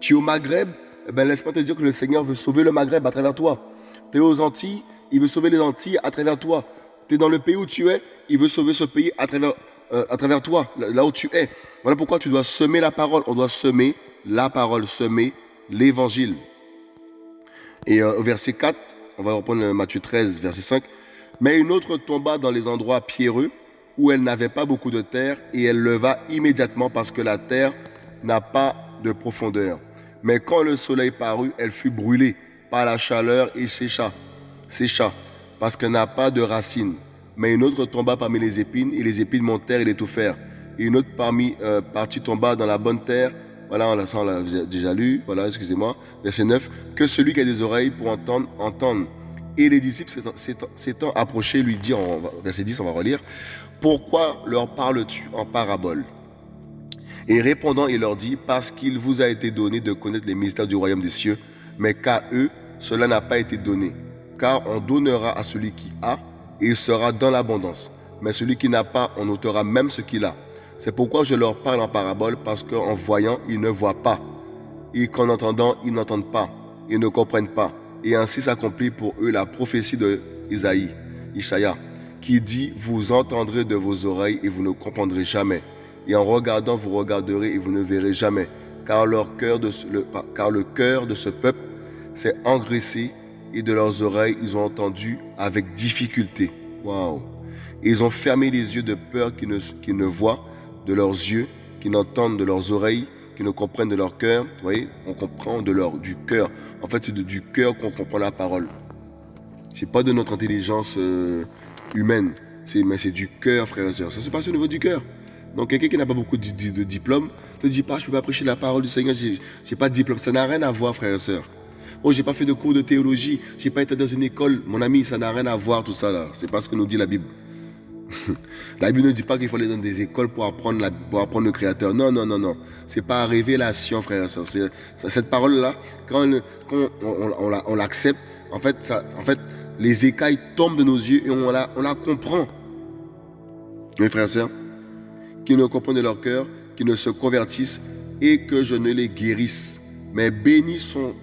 Tu es au Maghreb, eh ben, laisse-moi te dire que le Seigneur veut sauver le Maghreb à travers toi. Tu es aux Antilles, il veut sauver les Antilles à travers toi. Tu es dans le pays où tu es, il veut sauver ce pays à travers, euh, à travers toi, là où tu es. Voilà pourquoi tu dois semer la parole. On doit semer la parole, semer l'évangile. Et euh, au verset 4, on va reprendre Matthieu 13, verset 5. Mais une autre tomba dans les endroits pierreux où elle n'avait pas beaucoup de terre, et elle leva immédiatement parce que la terre n'a pas de profondeur. Mais quand le soleil parut, elle fut brûlée par la chaleur et sécha, sécha, parce qu'elle n'a pas de racines. Mais une autre tomba parmi les épines, et les épines montèrent et l'étouffèrent. Et une autre parmi, euh, partie tomba dans la bonne terre, voilà, on l'a déjà lu, voilà, excusez-moi, verset 9, que celui qui a des oreilles pour entendre, entende. Et les disciples s'étant approchés lui dirent, verset 10, on va relire, pourquoi leur parles-tu en parabole? Et répondant, il leur dit, parce qu'il vous a été donné de connaître les mystères du royaume des cieux, mais qu'à eux, cela n'a pas été donné. Car on donnera à celui qui a, et il sera dans l'abondance. Mais celui qui n'a pas, on ôtera même ce qu'il a. C'est pourquoi je leur parle en parabole, parce qu'en voyant, ils ne voient pas, et qu'en entendant, ils n'entendent pas, ils ne comprennent pas. Et ainsi s'accomplit pour eux la prophétie de Isaïe, Ishaïa qui dit, vous entendrez de vos oreilles et vous ne comprendrez jamais. Et en regardant, vous regarderez et vous ne verrez jamais. Car, leur cœur de, le, car le cœur de ce peuple s'est engraissé et de leurs oreilles, ils ont entendu avec difficulté. Waouh! Ils ont fermé les yeux de peur qu'ils ne, ne voient de leurs yeux, qu'ils n'entendent de leurs oreilles, qu'ils ne comprennent de leur cœur. Vous voyez, on comprend de leur, du cœur. En fait, c'est du cœur qu'on comprend la parole. C'est pas de notre intelligence euh, humaine. Mais c'est du cœur, frères et sœurs. Ça se passe au niveau du cœur. Donc quelqu'un qui n'a pas beaucoup de, de, diplôme te dit pas, je peux pas prêcher la parole du Seigneur, j'ai, pas de diplôme. Ça n'a rien à voir, frères et sœurs. Oh, j'ai pas fait de cours de théologie, j'ai pas été dans une école. Mon ami, ça n'a rien à voir tout ça là. C'est pas ce que nous dit la Bible. la Bible ne dit pas qu'il faut aller dans des écoles pour apprendre, la, pour apprendre le Créateur. Non, non, non, non. C'est pas révélation, frères et sœurs. Cette parole-là, quand, on, on, on, l'accepte, en fait, ça, en fait, les écailles tombent de nos yeux et on la, comprend. Mes frères et sœurs, qui ne comprennent leur cœur, qui ne se convertissent et que je ne les guérisse. Mais bénis sont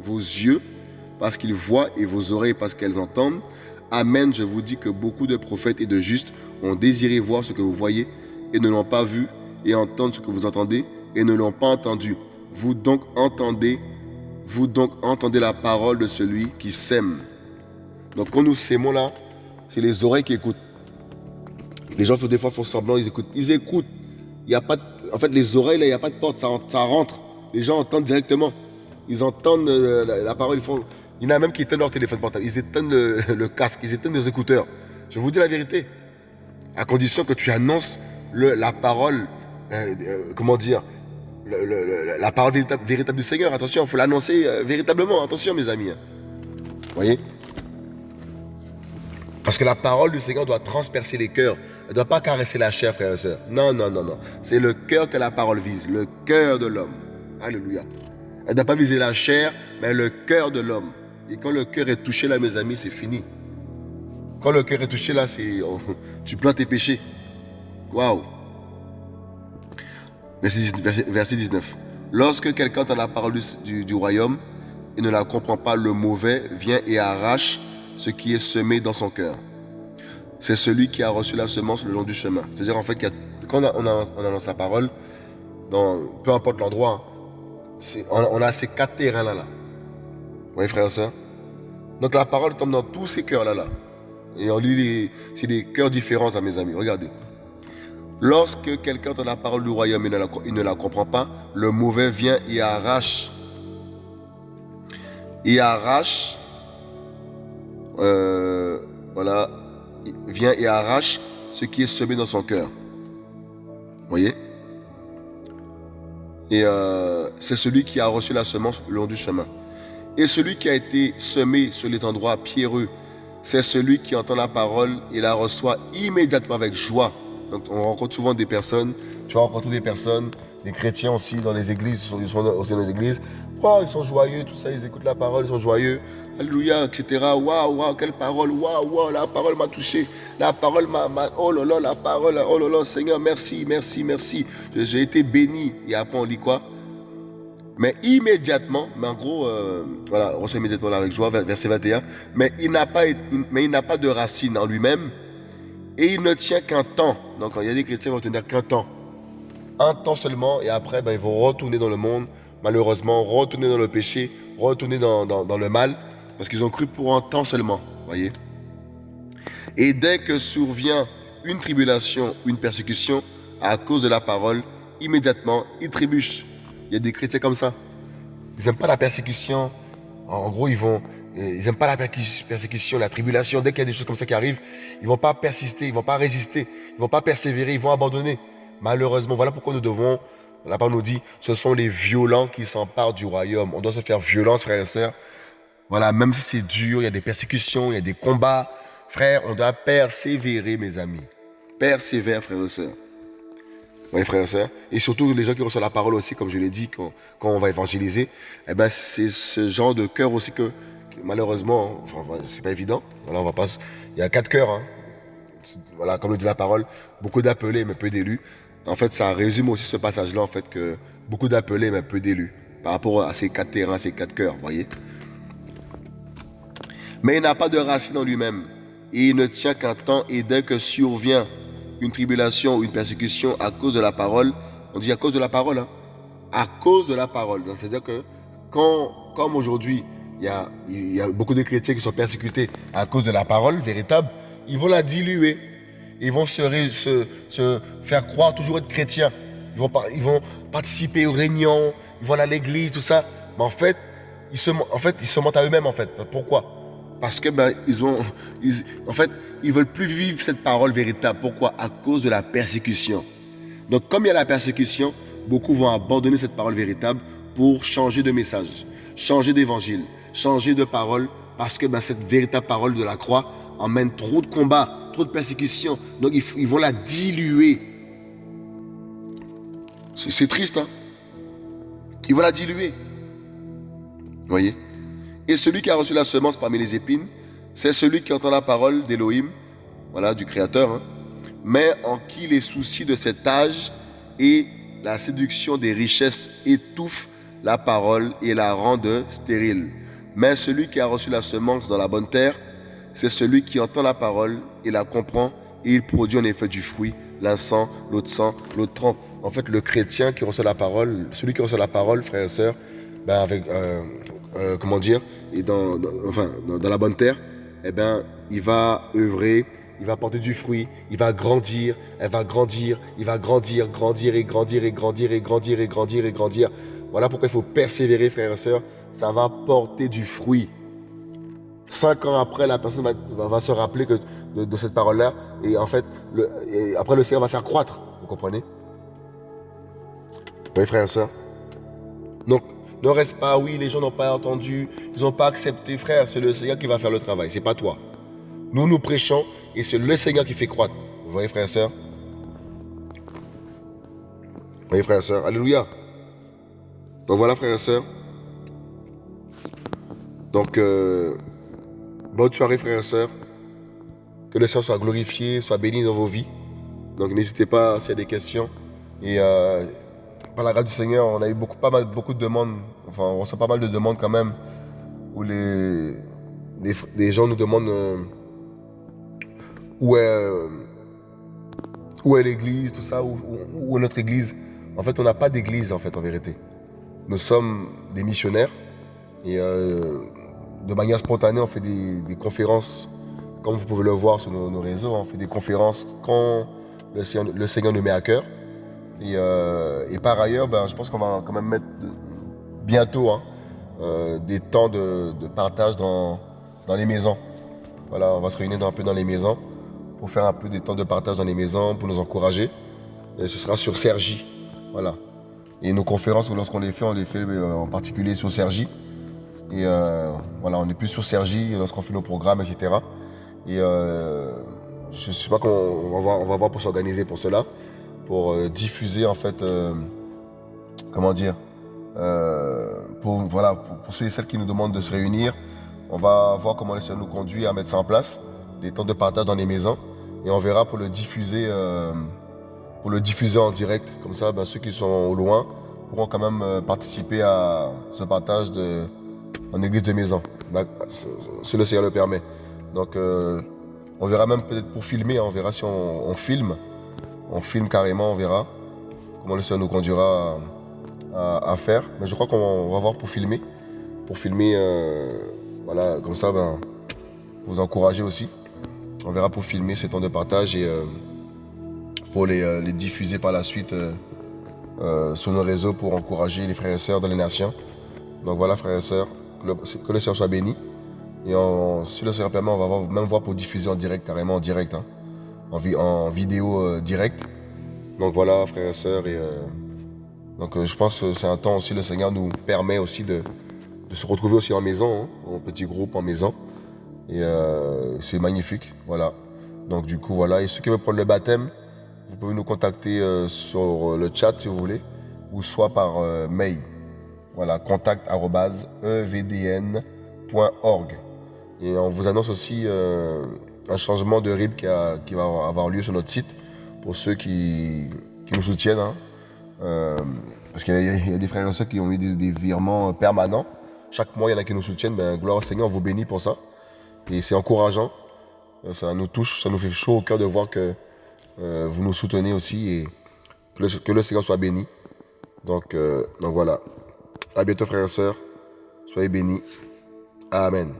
vos yeux parce qu'ils voient et vos oreilles parce qu'elles entendent. Amen, je vous dis que beaucoup de prophètes et de justes ont désiré voir ce que vous voyez et ne l'ont pas vu, et entendre ce que vous entendez et ne l'ont pas entendu. Vous donc entendez, vous donc entendez la parole de celui qui sème. Donc quand nous s'aimons là, c'est les oreilles qui écoutent. Les gens des fois font semblant, ils écoutent. Ils écoutent. Il y a pas En fait, les oreilles, là, il n'y a pas de porte, ça, rentre. Les gens entendent directement. ils entendent euh, la, parole, ils font. Il y en a même qui éteignent leur téléphone portable, ils éteignent le, casque, ils éteignent les écouteurs. Je vous dis la vérité. À condition que tu annonces la parole, euh, euh, comment dire, la parole véritable, du Seigneur. Attention, il faut l'annoncer véritablement. Attention, mes amis. Vous voyez? Parce que la parole du Seigneur doit transpercer les cœurs. Elle ne doit pas caresser la chair, frères et sœurs. Non, non, non, non. C'est le cœur que la parole vise, le cœur de l'homme. Alléluia. Elle ne doit pas viser la chair, mais le cœur de l'homme. Et quand le cœur est touché là, mes amis, c'est fini. Quand le cœur est touché là, c'est tu plantes tes péchés. Waouh. Verset 19. Lorsque quelqu'un entend la parole du, du, royaume et ne la comprend pas, le mauvais vient et arrache ce qui est semé dans son cœur. C'est celui qui a reçu la semence le long du chemin. C'est-à-dire en fait, quand on, annonce la parole, dans, peu importe l'endroit, on, a ces quatre terrains-là. Là. Vous voyez, frère et soeur Donc la parole tombe dans tous ces cœurs-là. Là. Et on lit, c'est cœurs différents à mes amis. Regardez. Lorsque quelqu'un entend la parole du royaume et ne la, il ne la comprend pas, le mauvais vient et arrache. Il arrache. Euh, voilà. vient et arrache ce qui est semé dans son cœur. Voyez? Et euh, c'est celui qui a reçu la semence le long du chemin. Et celui qui a été semé sur les endroits pierreux, c'est celui qui entend la parole et la reçoit immédiatement avec joie. Donc on rencontre souvent des personnes, tu vas rencontrer des personnes, des chrétiens aussi dans les églises, ils sont aussi dans les églises. Ils sont joyeux, tout ça, ils écoutent la parole, ils sont joyeux. Alléluia, etc. Waouh, waouh, quelle parole, waouh, waouh, la parole m'a touché. La parole m'a, oh là là, la parole, oh là là, Seigneur, merci, merci, merci. J'ai été béni. Et après, on lit quoi? Mais immédiatement, mais en gros, euh, voilà, reçoit immédiatement avec joie, verset 21. Mais il n'a pas, mais il n'a pas de racine en lui-même et il ne tient qu'un temps. Donc, il y a des chrétiens qui vont tenir qu'un temps. Un temps seulement et après, ben, ils vont retourner dans le monde, malheureusement, retourner dans le péché, retourner dans, dans le mal parce qu'ils ont cru pour un temps seulement, voyez. Et dès que survient une tribulation, une persécution à cause de la parole, immédiatement, ils trébuchent. Il y a des chrétiens comme ça. Ils n'aiment pas la persécution. En gros, ils vont, ils n'aiment pas la persécution, la tribulation. Dès qu'il y a des choses comme ça qui arrivent, ils vont pas persister, ils vont pas résister, ils vont pas persévérer, ils vont abandonner. Malheureusement, voilà pourquoi nous devons, la parole nous dit, ce sont les violents qui s'emparent du royaume. On doit se faire violence, frères et sœurs, voilà, même si c'est dur, il y a des persécutions, il y a des combats. Frère, on doit persévérer, mes amis. Persévère, frères et sœurs. Oui, frères et sœurs. Et surtout, les gens qui reçoivent la parole aussi, comme je l'ai dit, quand, on va évangéliser, eh ben, c'est ce genre de cœur aussi que, malheureusement, c'est pas évident. Voilà, on va il y a quatre cœurs. Hein. Voilà, comme le dit la parole, beaucoup d'appelés, mais peu d'élus. En fait, ça résume aussi ce passage-là, en fait, que beaucoup d'appelés, mais peu d'élus. Par rapport à ces quatre terrains, ces quatre cœurs, voyez. Mais il n'a pas de racine en lui-même. Et il ne tient qu'un temps et dès que survient une tribulation ou une persécution à cause de la parole, on dit à cause de la parole, hein, à cause de la parole. C'est-à-dire que quand, comme aujourd'hui, il y a beaucoup de chrétiens qui sont persécutés à cause de la parole véritable, ils vont la diluer. Ils vont se, faire croire toujours être chrétiens. Ils vont, participer aux réunions, ils vont aller à l'église, tout ça. Mais en fait, ils se, mentent à eux-mêmes. Pourquoi? Parce que ben, veulent plus vivre cette parole véritable. Pourquoi? À cause de la persécution. Donc, comme il y a la persécution, beaucoup vont abandonner cette parole véritable pour changer de message, changer d'évangile, changer de parole, parce que ben, cette véritable parole de la croix emmène trop de combats, trop de persécutions. Donc, ils, vont la diluer. C'est triste, hein Ils vont la diluer. Voyez? Et celui qui a reçu la semence parmi les épines, c'est celui qui entend la parole d'Élohim, voilà, du Créateur, hein, mais en qui les soucis de cet âge et la séduction des richesses étouffent la parole et la rendent stérile. Mais celui qui a reçu la semence dans la bonne terre, c'est celui qui entend la parole et la comprend, et il produit en effet du fruit, l'un cent, l'autre cent, l'autre trente. En fait, le chrétien qui reçoit la parole, celui qui reçoit la parole, frères et sœurs, ben avec, euh, euh, comment dire, et dans, dans, la bonne terre, eh ben, il va œuvrer, il va porter du fruit, il va grandir, elle va grandir, il va grandir, grandir et grandir et grandir et grandir et grandir et grandir. Voilà pourquoi il faut persévérer, frères et sœurs. Ça va porter du fruit. Cinq ans après, la personne va, se rappeler de, cette parole-là. Et en fait, après, le Seigneur va faire croître. Vous comprenez? Oui, frères et sœurs? Donc, ne reste pas, oui, les gens n'ont pas entendu, ils n'ont pas accepté, frère. C'est le Seigneur qui va faire le travail, c'est pas toi. Nous, nous prêchons et c'est le Seigneur qui fait croître. Vous voyez, frères et sœurs? Vous voyez, frères et sœurs? Alléluia. Donc voilà, frères et sœurs. Donc, euh, bonne soirée, frères et sœurs. Que le Seigneur soit glorifié, soit béni dans vos vies. Donc, n'hésitez pas s'il y a des questions. Et euh, par la grâce du Seigneur, on a eu beaucoup, pas beaucoup de demandes. Enfin, on reçoit pas mal de demandes quand même. Où les, les, gens nous demandent euh, où est, où est l'église, tout ça, où, où, est notre église. En fait, on n'a pas d'église, en fait, en vérité. Nous sommes des missionnaires et euh, de manière spontanée, on fait des, conférences, comme vous pouvez le voir sur nos, réseaux, on fait des conférences quand le Seigneur, nous met à cœur. Et, euh, par ailleurs, ben, je pense qu'on va quand même mettre bientôt hein, euh, des temps de, partage dans, dans, les maisons. Voilà, on va se réunir un peu dans les maisons pour faire un peu des temps de partage dans les maisons, pour nous encourager. Et ce sera sur Sergi. Voilà. Et nos conférences, lorsqu'on les fait, on les fait euh, en particulier sur Sergi. Et euh, voilà, on est plus sur Sergi lorsqu'on fait nos programmes, etc. Et euh, je ne sais pas qu'on va voir, on va voir pour s'organiser pour cela, pour diffuser en fait, comment dire, pour, voilà, pour, ceux et celles qui nous demandent de se réunir, on va voir comment les nous conduit à mettre ça en place, des temps de partage dans les maisons, et on verra pour le diffuser pour le diffuser en direct. Comme ça, ben, ceux qui sont au loin pourront quand même euh, participer à ce partage de, en église de maison. Si le Seigneur le permet. Donc, euh, on verra même peut-être pour filmer, hein, on verra si on, filme. On filme carrément, on verra comment le Seigneur nous conduira à, faire. Mais je crois qu'on va voir pour filmer. Pour filmer, euh, voilà, comme ça, ben, vous encourager aussi. On verra pour filmer ces temps de partage et pour euh, les, diffuser par la suite euh, euh, sur nos réseaux pour encourager les frères et sœurs dans les nations. Donc voilà, frères et sœurs, que le, Seigneur soit béni. Et si le Seigneur permet, on va même voir pour diffuser en direct, carrément en direct, hein. en, vidéo direct. Donc voilà, frères et sœurs. Donc je pense que c'est un temps aussi, le Seigneur nous permet aussi de, se retrouver aussi en maison, hein, en petit groupe, en maison. Et c'est magnifique, voilà. Donc du coup, voilà. Et ceux qui veulent prendre le baptême, vous pouvez nous contacter euh, sur euh, le chat si vous voulez, ou soit par euh, mail. Voilà, contact.evdn.org. Et on vous annonce aussi un changement de RIB qui, va avoir lieu sur notre site pour ceux qui, nous soutiennent. Hein. parce qu'il y, a des frères et sœurs qui ont eu des, virements permanents. Chaque mois, il y en a qui nous soutiennent. Ben, gloire au Seigneur, on vous bénit pour ça. Et c'est encourageant. Ça nous touche, ça nous fait chaud au cœur de voir que euh, vous nous soutenez aussi et que le, Seigneur soit béni. Donc, euh, donc voilà. À bientôt frères et sœurs. Soyez bénis. Amen.